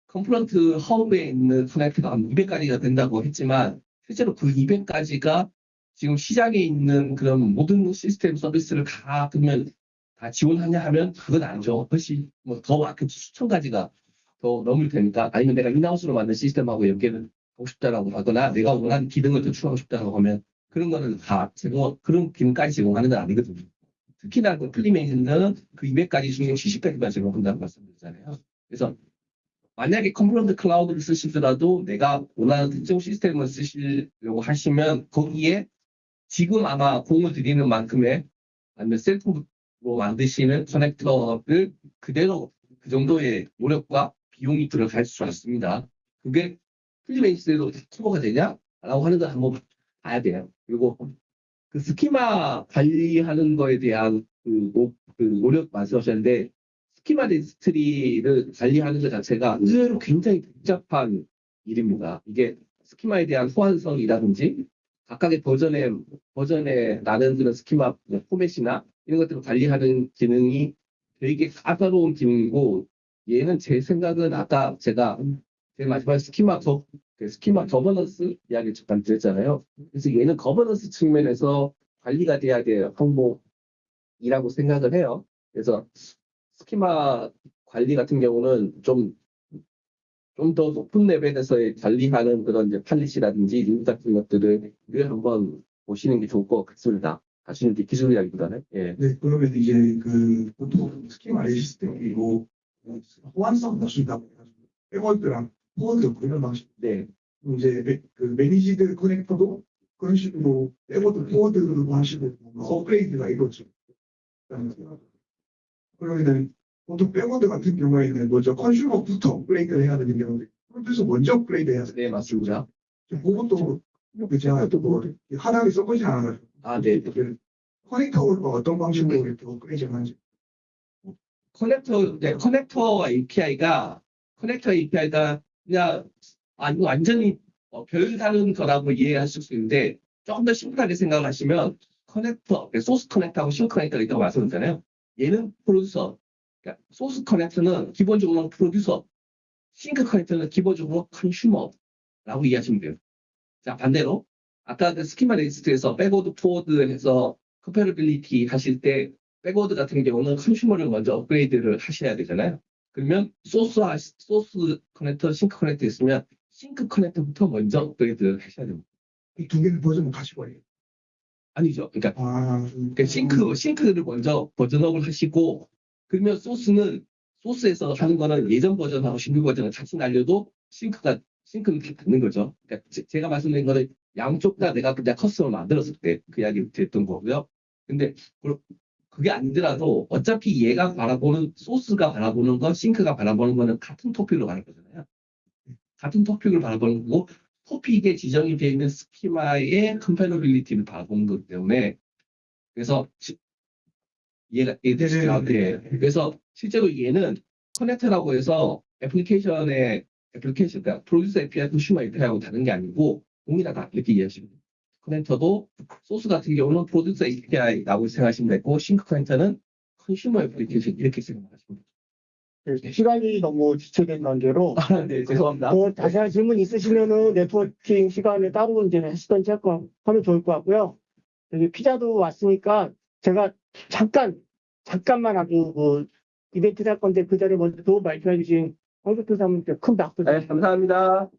[SPEAKER 1] 컴플런트 허브에 있는 커넥터가 한 200가지가 된다고 했지만 실제로 그 200가지가 지금 시장에 있는 그런 모든 시스템 서비스를 다 그러면 다 지원하냐 하면 그건 아니죠. 훨씬 뭐더 많게 수천 가지가 더 넘을 테니까 아니면 내가 인하우스로 만든 시스템하고 연계를 하고 싶다라고 하거나 내가 원하는 기능을 더 추가하고 싶다고 하면 그런 거는 다 제공 그런 기능까지 제공하는 건 아니거든요. 특히나 그 플리메이는 그 200가지 중에 70가지만 제공한다는 말씀드리잖아요. 그래서 만약에 Confluent 클라우드를 쓰시더라도 내가 원하는 특정 시스템을 쓰시려고 하시면 거기에 지금 아마 공을 들이는 만큼의 아니면 셀프로 만드시는 커넥터를 그대로 그 정도의 노력과 비용이 들어갈 수 있습니다. 그게 플리베이스로 커버가 되냐? 라고 하는 걸 한번 봐야 돼요. 그리고 그 스키마 관리하는 거에 대한 그, 노, 그 노력 말씀하셨는데 스키마 registry를 관리하는 것 자체가 의외로 굉장히 복잡한 일입니다. 이게 스키마에 대한 호환성이라든지 각각의 버전에 버전에 나는 그런 스키마 포맷이나 이런 것들을 관리하는 기능이 되게 까다로운 기능이고 얘는 제 생각은 아까 제가 제일 마지막에 스키마 거, 그 스키마 거버넌스 이야기 잠깐 드렸잖아요. 그래서 얘는 거버넌스 측면에서 관리가 돼야 될 항목이라고 생각을 해요. 그래서 스키마 관리 같은 경우는 좀 좀 더 높은 레벨에서의 관리하는 그런 이제 policy라든지 룰 같은 것들을 한번 보시는 게 좋을 것 같습니다. 사실은 이제 기술 이야기보다는 예.
[SPEAKER 4] 네, 그러면 이제 그 보통 스키마 registry이고 호환성 해가지고 backward랑 forward 이런 방식
[SPEAKER 1] 네.
[SPEAKER 4] 이제 매, 그 managed 커넥터도 그런 식으로 backward forward 방식으로 뭔가 업그레이드가 이루어지고 그러면은 보통 backward 같은 경우에는 먼저 consumer부터 업그레이드를 해야 되는 경우도 프로듀서 먼저 업그레이드 해야 돼요.
[SPEAKER 1] 네, 맞습니다.
[SPEAKER 4] 그것도 그 제가 또뭐 하나를 써보지 않아가지고
[SPEAKER 1] 아, 네.
[SPEAKER 4] 그 커넥터가 어떤 방식으로 이렇게 업그레이드 하는지
[SPEAKER 1] 커넥터, 네, 커넥터 API가, 커넥터 API가 그냥, 아, 완전히 어, 별다른 거라고 이해하실 수 있는데, 조금 더 심플하게 생각하시면, 커넥터, 네, 소스 커넥터하고 싱 커넥터가 있다고 말씀드렸잖아요. 얘는 프로듀서. 그러니까 소스 커넥터는 기본적으로 프로듀서, 싱크 커넥터는 기본적으로 consumer라고 이해하시면 돼요. 자, 반대로, 아까 그 스키마 registry에서 backward, forward 해서 compatibility 하실 때, backward 같은 경우는 consumer를 먼저 업그레이드를 하셔야 되잖아요. 그러면 소스, 소스 커넥터, 싱크 커넥터 있으면 싱크 커넥터부터 먼저 업그레이드를 하셔야 됩니다.
[SPEAKER 4] 이 두 개의 버전을 같이 버려요.
[SPEAKER 1] 아니죠. 그러니까
[SPEAKER 4] 아,
[SPEAKER 1] 그 sink, sink를 먼저 버전업을 하시고 그러면 소스는 소스에서 하는 거는 예전 버전하고 신규 버전을 같이 날려도 sink가 sink는 다 닿는 거죠. 그러니까 제, 가 말씀드린 거는 양쪽 다 내가 그냥 custom을 만들었을 때 그 이야기 됐던 거고요. 근데 그- 그게 아니더라도 어차피 얘가 바라보는 소스가 바라보는 건 sink가 바라보는 거는 같은 토픽으로 가는 거잖아요. 같은 토픽을 바라보는 거고 토픽에 지정이 되어 있는 스키마의 compatibility를 바라보는 거기 때문에 그래서 지- 얘가 얘들이 네. 그래서 실제로 얘는 커넥터라고 해서 애플리케이션의 애플리케이션 그러니까 producer API, consumer API하고 다른 게 아니고 동일하다 이렇게 이해하시면 돼요. 커넥터도 소스 같은 경우는 producer API라고 생각하시면 되고 싱크 커넥터는 consumer 애플리케이션 이렇게 생각하시면.
[SPEAKER 5] 네, 시간이 너무 지체된 관계로
[SPEAKER 1] 아, 네, 죄송합니다.
[SPEAKER 5] 더 자세한 질문 있으시면은 네트워킹 시간에 따로 이제 하시던지 할거 하면 좋을 것 같고요. 여기 피자도 왔으니까 제가 잠깐 잠깐만 아주 그 이벤트 할 건데 그 자리에 먼저 도움 발표해 주신 황교표 사모님께 큰 박수
[SPEAKER 1] 네, 감사합니다.